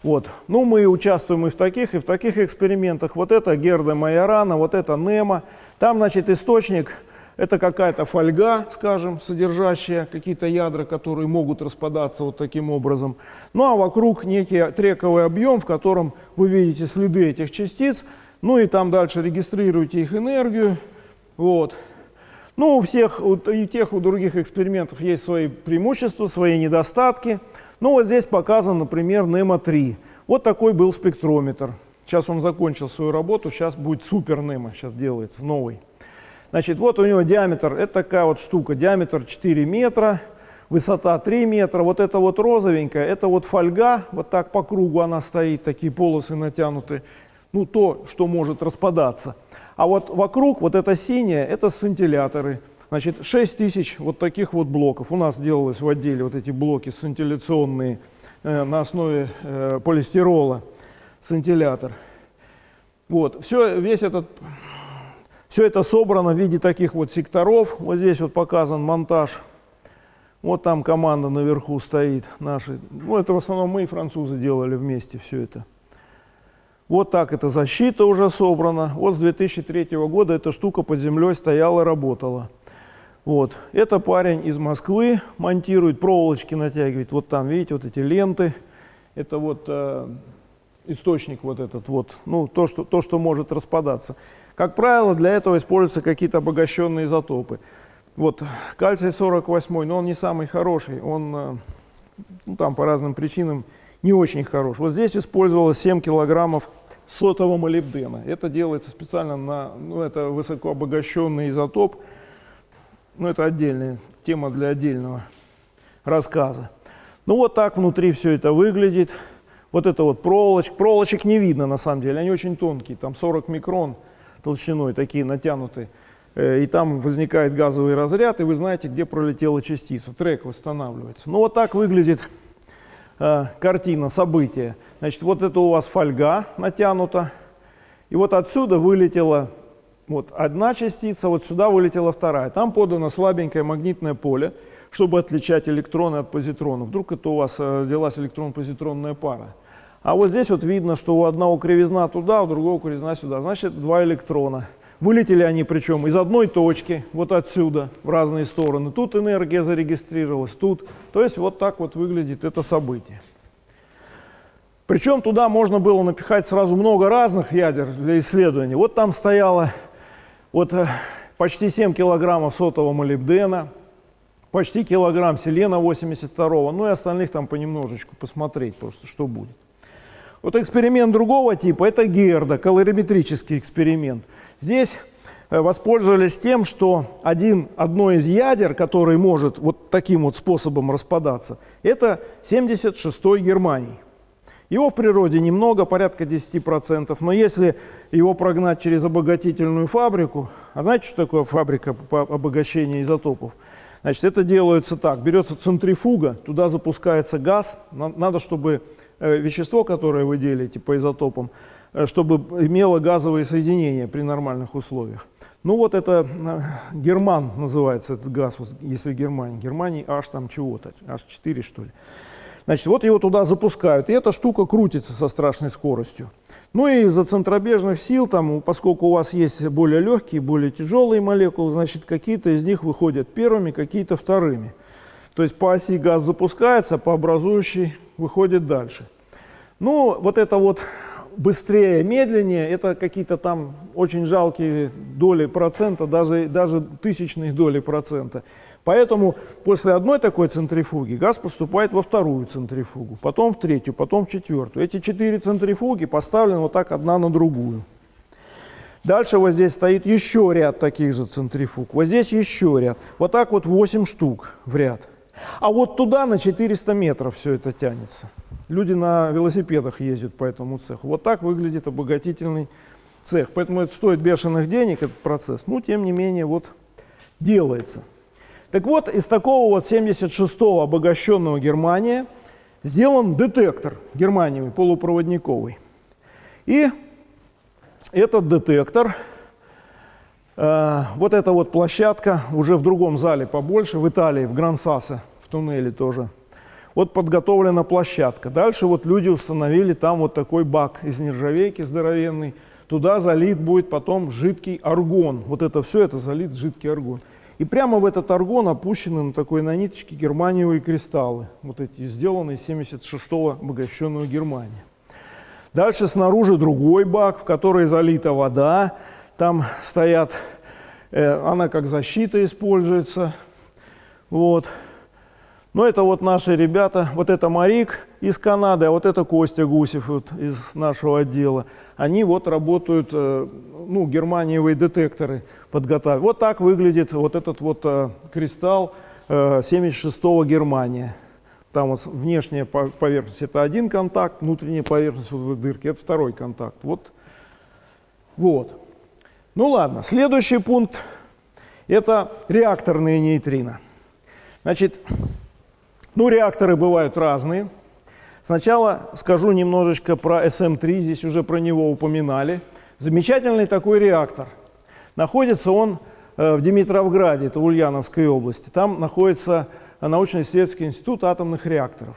Вот. Ну, мы участвуем и в таких, и в таких экспериментах. Вот это Герда Майорана, вот это Немо. Там, значит, источник – это какая-то фольга, скажем, содержащая какие-то ядра, которые могут распадаться вот таким образом. Ну, а вокруг некий трековый объем, в котором вы видите следы этих частиц. Ну, и там дальше регистрируете их энергию. Вот. Ну, у всех, у, и тех, у других экспериментов есть свои преимущества, свои недостатки. Ну, вот здесь показан, например, NEMO-3. Вот такой был спектрометр. Сейчас он закончил свою работу, сейчас будет супер NEMO, сейчас делается новый. Значит, вот у него диаметр, это такая вот штука, диаметр 4 метра, высота 3 метра. Вот это вот розовенькая, это вот фольга, вот так по кругу она стоит, такие полосы натянуты. Ну, то, что может распадаться. А вот вокруг, вот это синее, это сцинтилляторы. Значит, 6 тысяч вот таких вот блоков. У нас делалось в отделе вот эти блоки сцинтилляционные э, на основе э, полистирола, сцинтиллятор. Вот, все, весь этот, все это собрано в виде таких вот секторов. Вот здесь вот показан монтаж. Вот там команда наверху стоит наши. Ну, это в основном мы и французы делали вместе все это. Вот так эта защита уже собрана. Вот с 2003 года эта штука под землей стояла, работала. Вот. Это парень из Москвы монтирует, проволочки натягивает. Вот там, видите, вот эти ленты. Это вот э, источник вот этот вот, ну, то что, то, что может распадаться. Как правило, для этого используются какие-то обогащенные изотопы. Вот кальций 48, но он не самый хороший, он э, ну, там по разным причинам не очень хорош. Вот здесь использовалось 7 килограммов сотового молибдена. Это делается специально на, ну, это высокообогащенный изотоп, ну, это отдельная тема для отдельного рассказа. Ну, вот так внутри все это выглядит. Вот это вот проволочка. Проволочек не видно, на самом деле, они очень тонкие, там 40 микрон толщиной, такие натянутые. Э, и там возникает газовый разряд, и вы знаете, где пролетела частица. Трек восстанавливается. Ну, вот так выглядит э, картина, события. Значит, вот это у вас фольга натянута. И вот отсюда вылетела вот одна частица, вот сюда вылетела вторая. Там подано слабенькое магнитное поле, чтобы отличать электроны от позитронов. Вдруг это у вас э, взялась электрон-позитронная пара. А вот здесь вот видно, что у одного кривизна туда, у другого кривизна сюда. Значит, два электрона. Вылетели они причем из одной точки, вот отсюда, в разные стороны. Тут энергия зарегистрировалась, тут. То есть вот так вот выглядит это событие. Причем туда можно было напихать сразу много разных ядер для исследования. Вот там стояло вот э, почти 7 килограммов сотового молибдена, почти килограмм селена 82 ну и остальных там понемножечку посмотреть просто, что будет. Вот эксперимент другого типа – это Герда, калориметрический эксперимент. Здесь э, воспользовались тем, что один, одно из ядер, который может вот таким вот способом распадаться, это 76-й Германий. Его в природе немного, порядка 10%, но если его прогнать через обогатительную фабрику, а знаете, что такое фабрика по обогащению изотопов? Значит, это делается так, берется центрифуга, туда запускается газ, надо, чтобы э, вещество, которое вы делите по изотопам, чтобы имело газовые соединения при нормальных условиях. Ну вот это э, герман называется этот газ, вот, если Германия. Германии аж там чего-то, аж 4 что ли. Значит, вот его туда запускают, и эта штука крутится со страшной скоростью. Ну и из-за центробежных сил, там, поскольку у вас есть более легкие, более тяжелые молекулы, значит, какие-то из них выходят первыми, какие-то вторыми. То есть по оси газ запускается, по образующей выходит дальше. Ну, вот это вот быстрее, медленнее, это какие-то там очень жалкие доли процента, даже, даже тысячных доли процента. Поэтому после одной такой центрифуги газ поступает во вторую центрифугу, потом в третью, потом в четвертую. Эти четыре центрифуги поставлены вот так одна на другую. Дальше вот здесь стоит еще ряд таких же центрифуг. Вот здесь еще ряд. Вот так вот 8 штук в ряд. А вот туда на 400 метров все это тянется. Люди на велосипедах ездят по этому цеху. Вот так выглядит обогатительный цех. Поэтому это стоит бешеных денег, этот процесс. Но, тем не менее, вот делается. Так вот, из такого вот 76-го обогащенного Германия сделан детектор германиевый, полупроводниковый. И этот детектор, э, вот эта вот площадка, уже в другом зале побольше, в Италии, в Грансасе, в туннеле тоже. Вот подготовлена площадка. Дальше вот люди установили там вот такой бак из нержавейки здоровенный. Туда залит будет потом жидкий аргон. Вот это все, это залит жидкий аргон. И прямо в этот аргон опущены на такой на ниточке германиевые кристаллы, вот эти сделанные из 76-го обогащенного Германия. Дальше снаружи другой бак, в который залита вода. Там стоят, э, она как защита используется. Вот. Но это вот наши ребята, вот это Марик из Канады, а вот это Костя Гусев вот, из нашего отдела. Они вот работают, э, ну, германиевые детекторы подготавливают. Вот так выглядит вот этот вот э, кристалл 76-го э, Германия. Там вот внешняя поверхность это один контакт, внутренняя поверхность вот в дырке это второй контакт. Вот. вот. Ну ладно, следующий пункт это реакторные нейтрино. Значит, ну, реакторы бывают разные. Сначала скажу немножечко про SM3, здесь уже про него упоминали. Замечательный такой реактор. Находится он э, в Димитровграде, это Ульяновской области. Там находится научно-исследовательский институт атомных реакторов.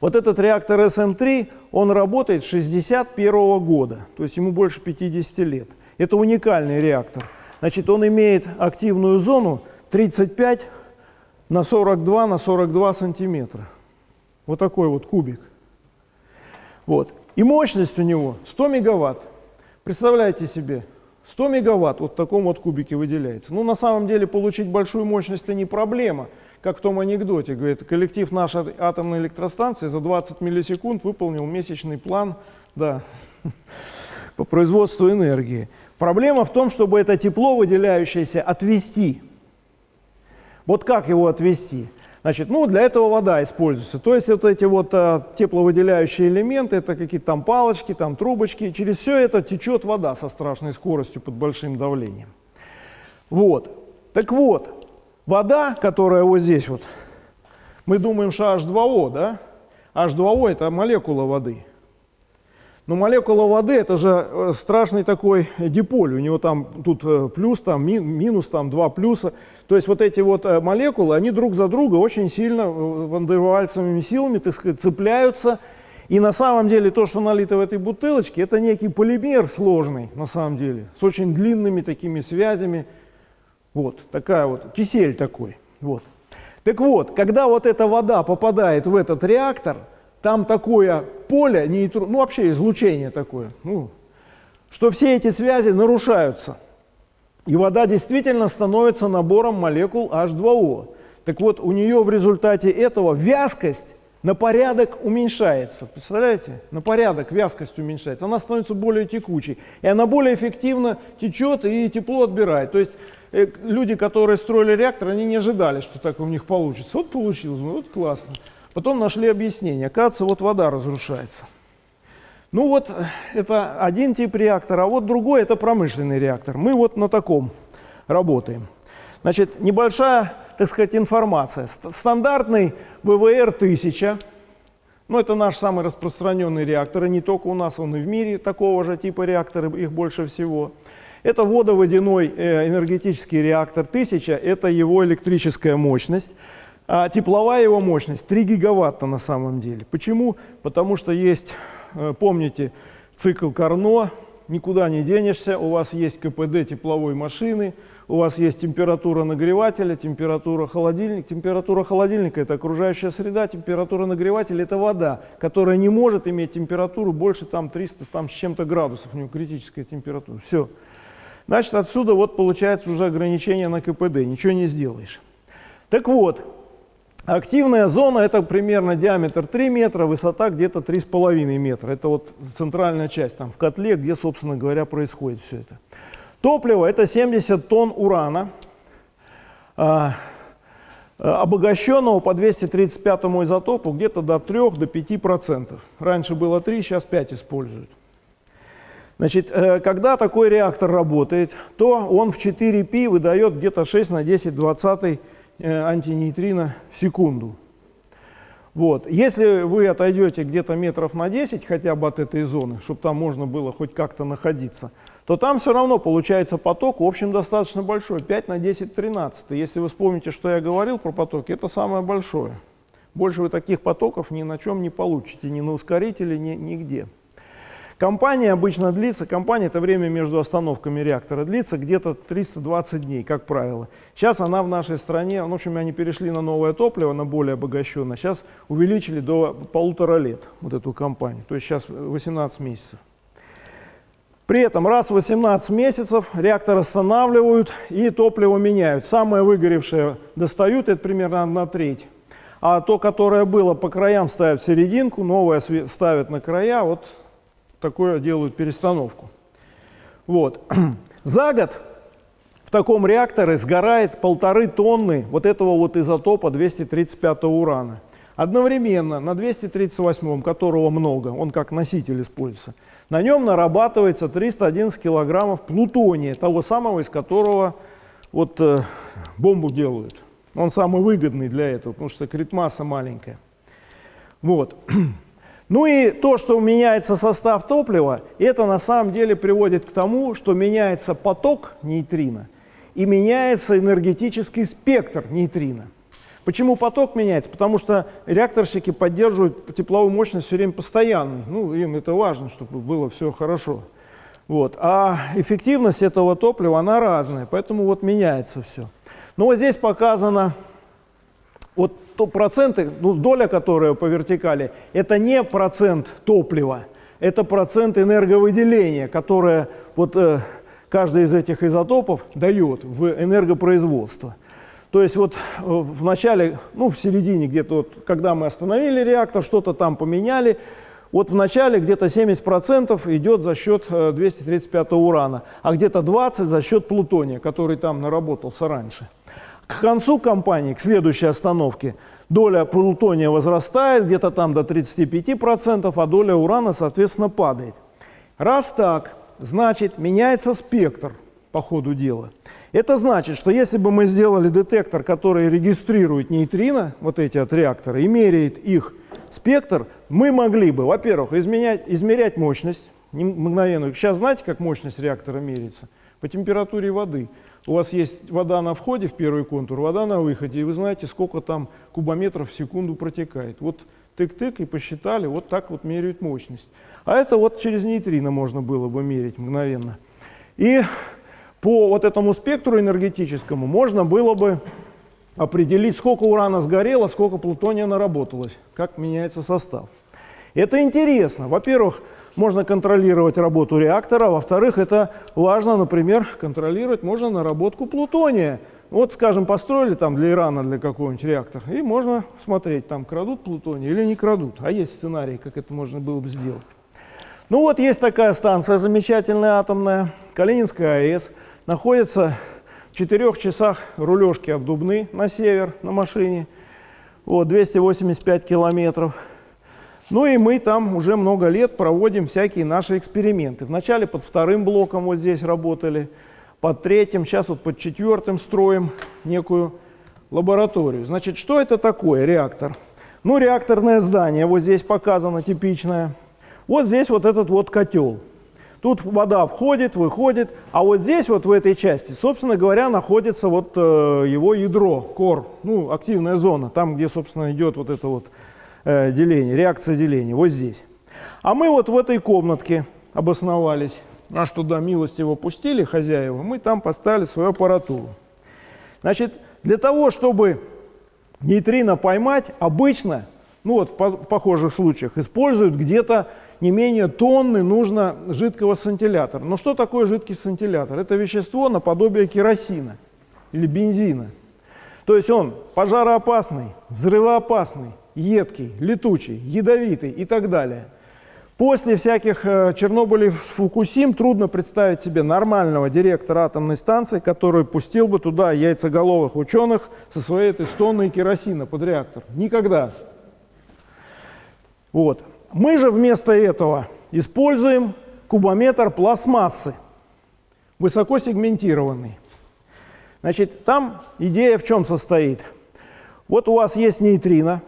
Вот этот реактор SM3, он работает с 61 -го года, то есть ему больше 50 лет. Это уникальный реактор. Значит, он имеет активную зону 35 на 42 на 42 сантиметра. Вот такой вот кубик. Вот. И мощность у него 100 мегаватт. Представляете себе, 100 мегаватт вот в таком вот кубике выделяется. Ну, на самом деле, получить большую мощность – это не проблема. Как в том анекдоте, говорит, коллектив нашей атомной электростанции за 20 миллисекунд выполнил месячный план да, по производству энергии. Проблема в том, чтобы это тепло, выделяющееся, отвести – вот как его отвести? Значит, ну, для этого вода используется. То есть вот эти вот а, тепловыделяющие элементы, это какие-то там палочки, там трубочки. Через все это течет вода со страшной скоростью под большим давлением. Вот. Так вот, вода, которая вот здесь вот, мы думаем, что H2O, да? H2O это молекула воды. Но молекула воды это же э, страшный такой диполь. У него там тут э, плюс, там минус, там два плюса. То есть вот эти вот э, молекулы, они друг за друга очень сильно вандервальцевыми силами, так сказать, цепляются. И на самом деле то, что налито в этой бутылочке, это некий полимер сложный, на самом деле, с очень длинными такими связями. Вот, такая вот, кисель такой. Вот. Так вот, когда вот эта вода попадает в этот реактор, там такое поле, нейтро, ну вообще излучение такое, ну, что все эти связи нарушаются. И вода действительно становится набором молекул H2O. Так вот, у нее в результате этого вязкость на порядок уменьшается. Представляете? На порядок вязкость уменьшается. Она становится более текучей. И она более эффективно течет и тепло отбирает. То есть э, люди, которые строили реактор, они не ожидали, что так у них получится. Вот получилось, ну вот классно. Потом нашли объяснение. Оказывается, вот вода разрушается. Ну вот, это один тип реактора, а вот другой – это промышленный реактор. Мы вот на таком работаем. Значит, небольшая так сказать, информация. Стандартный ВВР-1000, ну это наш самый распространенный реактор, и не только у нас, он и в мире такого же типа реакторы, их больше всего. Это водоводяной э, энергетический реактор 1000, это его электрическая мощность. А тепловая его мощность 3 гигаватта на самом деле. Почему? Потому что есть, помните, цикл Карно, никуда не денешься, у вас есть КПД тепловой машины, у вас есть температура нагревателя, температура холодильника. Температура холодильника – это окружающая среда, температура нагревателя – это вода, которая не может иметь температуру больше там 300 там, с чем-то градусов, у нее критическая температура. Все. Значит, отсюда вот получается уже ограничение на КПД, ничего не сделаешь. Так вот, активная зона – это примерно диаметр 3 метра, высота где-то 3,5 метра. Это вот центральная часть, там в котле, где, собственно говоря, происходит все это. Топливо – это 70 тонн урана, а, обогащенного по 235 изотопу где-то до 3-5%. До Раньше было 3, сейчас 5 используют. Значит, э, когда такой реактор работает, то он в 4π выдает где-то 6 на 10 20 э, антинейтрино в секунду. Вот. Если вы отойдете где-то метров на 10 хотя бы от этой зоны, чтобы там можно было хоть как-то находиться, то там все равно получается поток, в общем, достаточно большой, 5 на 10 13. Если вы вспомните, что я говорил про потоки, это самое большое. Больше вы таких потоков ни на чем не получите, ни на ускорителе, ни, нигде. Компания обычно длится, компания это время между остановками реактора длится где-то 320 дней, как правило. Сейчас она в нашей стране, в общем, они перешли на новое топливо, на более обогащенное, сейчас увеличили до полутора лет вот эту компанию, то есть сейчас 18 месяцев. При этом раз в 18 месяцев реактор останавливают и топливо меняют. Самое выгоревшее достают, это примерно на треть. А то, которое было по краям, ставят в серединку, новое ставят на края, вот такое делают перестановку. Вот. За год в таком реакторе сгорает полторы тонны вот этого вот изотопа 235 урана. Одновременно на 238, которого много, он как носитель используется, на нем нарабатывается 311 килограммов плутония, того самого, из которого вот, э, бомбу делают. Он самый выгодный для этого, потому что критмасса маленькая. Вот. Ну и то, что меняется состав топлива, это на самом деле приводит к тому, что меняется поток нейтрино и меняется энергетический спектр нейтрино. Почему поток меняется? Потому что реакторщики поддерживают тепловую мощность все время постоянной. Ну, им это важно, чтобы было все хорошо. Вот. А эффективность этого топлива, она разная, поэтому вот меняется все. Но вот здесь показано, вот то проценты, ну, доля, которая по вертикали, это не процент топлива, это процент энерговыделения, которое вот, э, каждый из этих изотопов дает в энергопроизводство. То есть вот э, в начале, ну в середине где-то, вот, когда мы остановили реактор, что-то там поменяли, вот в начале где-то 70% идет за счет 235 э, урана, а где-то 20 за счет плутония, который там наработался раньше. К концу кампании, к следующей остановке, доля плутония возрастает где-то там до 35%, а доля урана, соответственно, падает. Раз так, значит, меняется спектр по ходу дела. Это значит, что если бы мы сделали детектор, который регистрирует нейтрино, вот эти от реактора, и меряет их спектр, мы могли бы, во-первых, измерять мощность мгновенную. Сейчас знаете, как мощность реактора меряется? По температуре воды. У вас есть вода на входе в первый контур, вода на выходе, и вы знаете, сколько там кубометров в секунду протекает. Вот тык-тык и посчитали, вот так вот меряют мощность. А это вот через нейтрино можно было бы мерить мгновенно. И по вот этому спектру энергетическому можно было бы определить, сколько урана сгорело, сколько плутония наработалось, как меняется состав. Это интересно. Во-первых, можно контролировать работу реактора, во-вторых, это важно, например, контролировать можно наработку плутония Вот, скажем, построили там для Ирана, для какого-нибудь реактора, и можно смотреть, там крадут плутоний или не крадут. А есть сценарий, как это можно было бы сделать. Ну вот есть такая станция замечательная атомная, Калининская АЭС, находится в четырех часах рулежки от Дубны на север на машине, вот, 285 километров. Ну и мы там уже много лет проводим всякие наши эксперименты. Вначале под вторым блоком вот здесь работали, под третьим, сейчас вот под четвертым строим некую лабораторию. Значит, что это такое реактор? Ну, реакторное здание, вот здесь показано типичное. Вот здесь вот этот вот котел. Тут вода входит, выходит, а вот здесь вот в этой части, собственно говоря, находится вот э, его ядро, кор, ну, активная зона, там, где, собственно, идет вот это вот э, деление, реакция деления, вот здесь. А мы вот в этой комнатке обосновались. Нас туда милостиво пустили хозяева, мы там поставили свою аппаратуру. Значит, для того, чтобы нейтрино поймать, обычно, ну вот в похожих случаях, используют где-то не менее тонны нужно жидкого сантилятора. Но что такое жидкий сантилятор? Это вещество наподобие керосина или бензина. То есть он пожароопасный, взрывоопасный, едкий, летучий, ядовитый и так далее – После всяких э, Чернобылей Фукусим трудно представить себе нормального директора атомной станции, который пустил бы туда яйцеголовых ученых со своей этой тонной керосина под реактор. Никогда. Вот. Мы же вместо этого используем кубометр пластмассы, высоко сегментированный. Значит, там идея в чем состоит? Вот у вас есть нейтрино,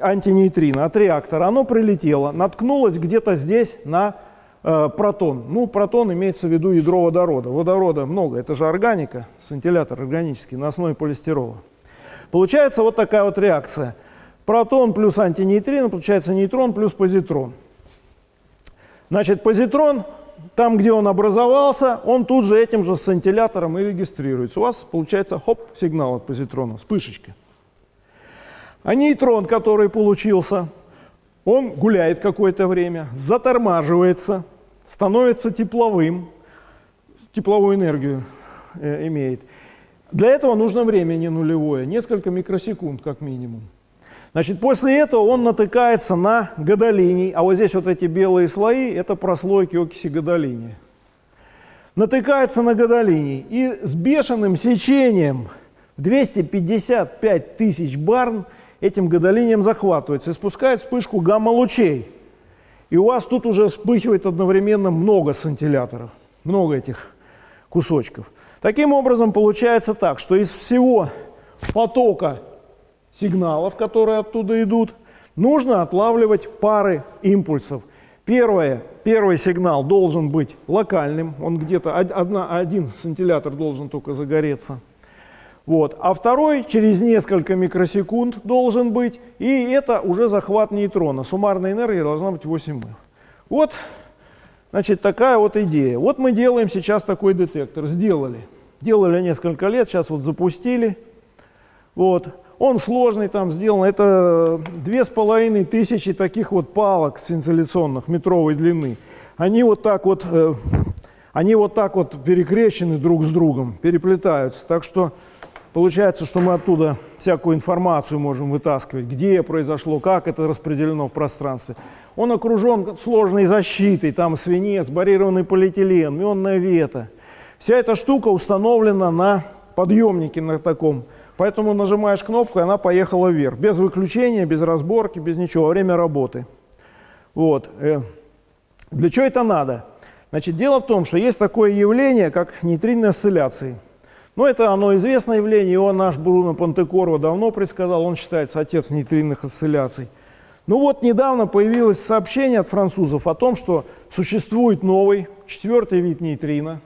антинейтрино от реактора, оно прилетело, наткнулось где-то здесь на э, протон. Ну, протон имеется в виду ядро водорода. Водорода много, это же органика, сцинтиллятор органический на основе полистирола. Получается вот такая вот реакция. Протон плюс антинейтрино, получается нейтрон плюс позитрон. Значит, позитрон, там, где он образовался, он тут же этим же сцинтиллятором и регистрируется. У вас получается, хоп, сигнал от позитрона, вспышечка. А нейтрон, который получился, он гуляет какое-то время, затормаживается, становится тепловым, тепловую энергию э, имеет. Для этого нужно время не нулевое, несколько микросекунд как минимум. Значит, после этого он натыкается на гадолиний, а вот здесь вот эти белые слои – это прослойки окиси гадолиния. Натыкается на гадолиний и с бешеным сечением в 255 тысяч барн – этим гадолинием захватывается и спускает вспышку гамма-лучей. И у вас тут уже вспыхивает одновременно много сантиляторов, много этих кусочков. Таким образом, получается так, что из всего потока сигналов, которые оттуда идут, нужно отлавливать пары импульсов. Первое, первый сигнал должен быть локальным, он где-то один сантилятор должен только загореться. Вот. А второй через несколько микросекунд должен быть, и это уже захват нейтрона. Суммарная энергия должна быть 8 м. Вот, значит, такая вот идея. Вот мы делаем сейчас такой детектор. Сделали. Делали несколько лет, сейчас вот запустили. Вот. Он сложный там сделан. Это две с половиной тысячи таких вот палок синцилляционных метровой длины. Они вот так вот, э, они вот так вот перекрещены друг с другом, переплетаются. Так что Получается, что мы оттуда всякую информацию можем вытаскивать, где произошло, как это распределено в пространстве. Он окружен сложной защитой, там свинец, барированный полиэтилен, мионная вета. Вся эта штука установлена на подъемнике на таком. Поэтому нажимаешь кнопку, и она поехала вверх. Без выключения, без разборки, без ничего, во время работы. Вот. Э, для чего это надо? Значит, дело в том, что есть такое явление, как нейтринные осцилляции – но это оно известное явление, его наш Бруно Пантекорво давно предсказал, он считается отец нейтринных осцилляций. Ну вот недавно появилось сообщение от французов о том, что существует новый, четвертый вид нейтрино,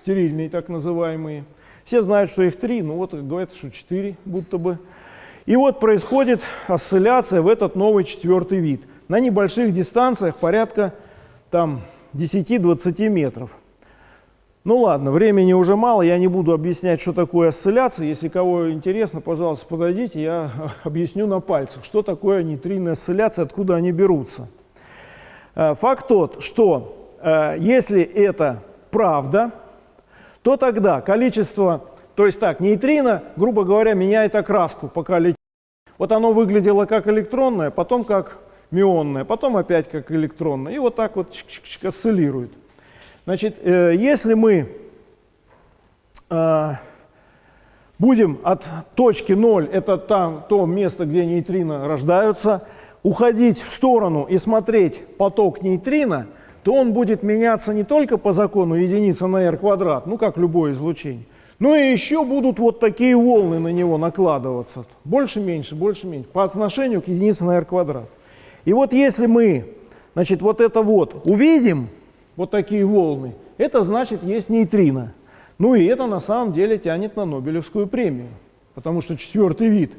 стерильный так называемые. Все знают, что их три, ну вот говорят, что четыре будто бы. И вот происходит осцилляция в этот новый четвертый вид. На небольших дистанциях порядка там 10-20 метров. Ну ладно, времени уже мало, я не буду объяснять, что такое осцилляция. Если кого интересно, пожалуйста, подойдите, я объясню на пальцах, что такое нейтринная осцилляция, откуда они берутся. Э, факт тот, что э, если это правда, то тогда количество То есть так, нейтрино, грубо говоря, меняет окраску, пока летит. Вот оно выглядело как электронное, потом как мионное, потом опять как электронное. И вот так вот осциллирует. Значит, э, если мы э, будем от точки 0, это там, то место, где нейтрино рождаются, уходить в сторону и смотреть поток нейтрино, то он будет меняться не только по закону единица на r квадрат, ну как любое излучение, но и еще будут вот такие волны на него накладываться. Больше, меньше, больше, меньше, по отношению к единице на r квадрат. И вот если мы, значит, вот это вот увидим, вот такие волны, это значит есть нейтрино. Ну и это на самом деле тянет на Нобелевскую премию, потому что четвертый вид.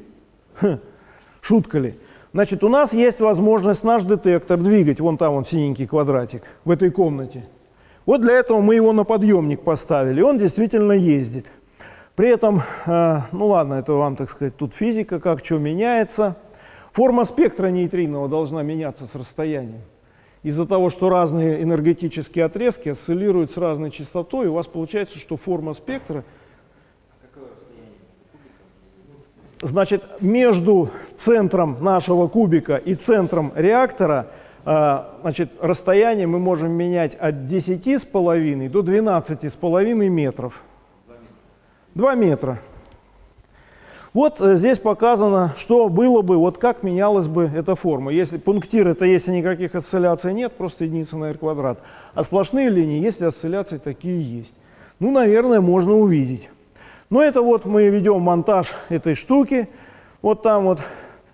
Шутка ли? Значит, у нас есть возможность наш детектор двигать, вон там он синенький квадратик, в этой комнате. Вот для этого мы его на подъемник поставили, он действительно ездит. При этом, э, ну ладно, это вам, так сказать, тут физика, как что меняется. Форма спектра нейтриного должна меняться с расстоянием. Из-за того, что разные энергетические отрезки осциллируют с разной частотой, у вас получается, что форма спектра – Значит, между центром нашего кубика и центром реактора э, значит, расстояние мы можем менять от 10,5 до 12,5 метров. 2 метра. Вот э, здесь показано, что было бы, вот как менялась бы эта форма. Если пунктир, это если никаких осцилляций нет, просто единица на r квадрат. А сплошные линии, если осцилляции такие есть. Ну, наверное, можно увидеть. Но это вот мы ведем монтаж этой штуки. Вот там вот,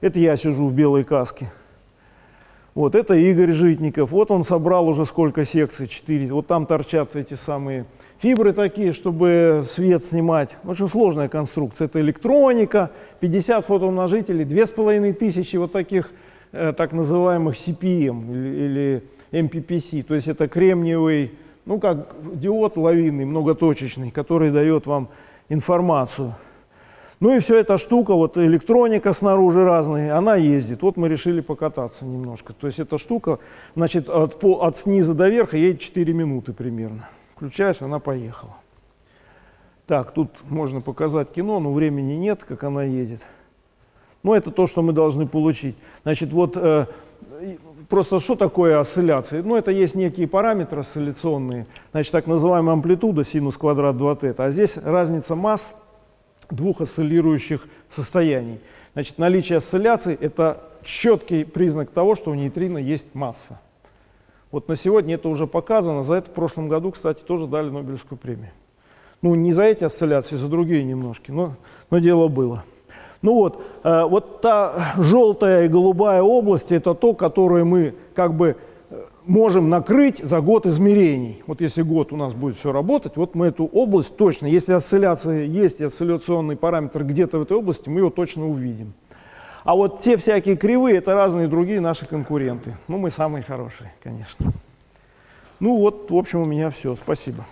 это я сижу в белой каске. Вот это Игорь Житников. Вот он собрал уже сколько секций, 4. Вот там торчат эти самые фибры такие, чтобы свет снимать. Очень сложная конструкция. Это электроника, 50 фотоумножителей, 2500 вот таких э, так называемых CPM или, или MPPC. То есть это кремниевый, ну как диод лавинный, многоточечный, который дает вам информацию. Ну и все эта штука, вот электроника снаружи разная, она ездит. Вот мы решили покататься немножко. То есть эта штука, значит, от, по, от снизу до верха едет 4 минуты примерно. Включаешь, она поехала. Так, тут можно показать кино, но времени нет, как она едет. Но это то, что мы должны получить. Значит, вот э, просто что такое осцилляции? Ну, это есть некие параметры осцилляционные, значит, так называемая амплитуда синус квадрат 2θ, а здесь разница масс двух осциллирующих состояний. Значит, наличие осцилляций – это четкий признак того, что у нейтрино есть масса. Вот на сегодня это уже показано. За это в прошлом году, кстати, тоже дали Нобелевскую премию. Ну, не за эти осцилляции, за другие немножки, но, но дело было. Ну вот, э, вот та желтая и голубая области – это то, которое мы как бы можем накрыть за год измерений. Вот если год у нас будет все работать, вот мы эту область точно, если осцилляция есть, и осцилляционный параметр где-то в этой области, мы его точно увидим. А вот те всякие кривые – это разные другие наши конкуренты. Ну, мы самые хорошие, конечно. Ну вот, в общем, у меня все. Спасибо.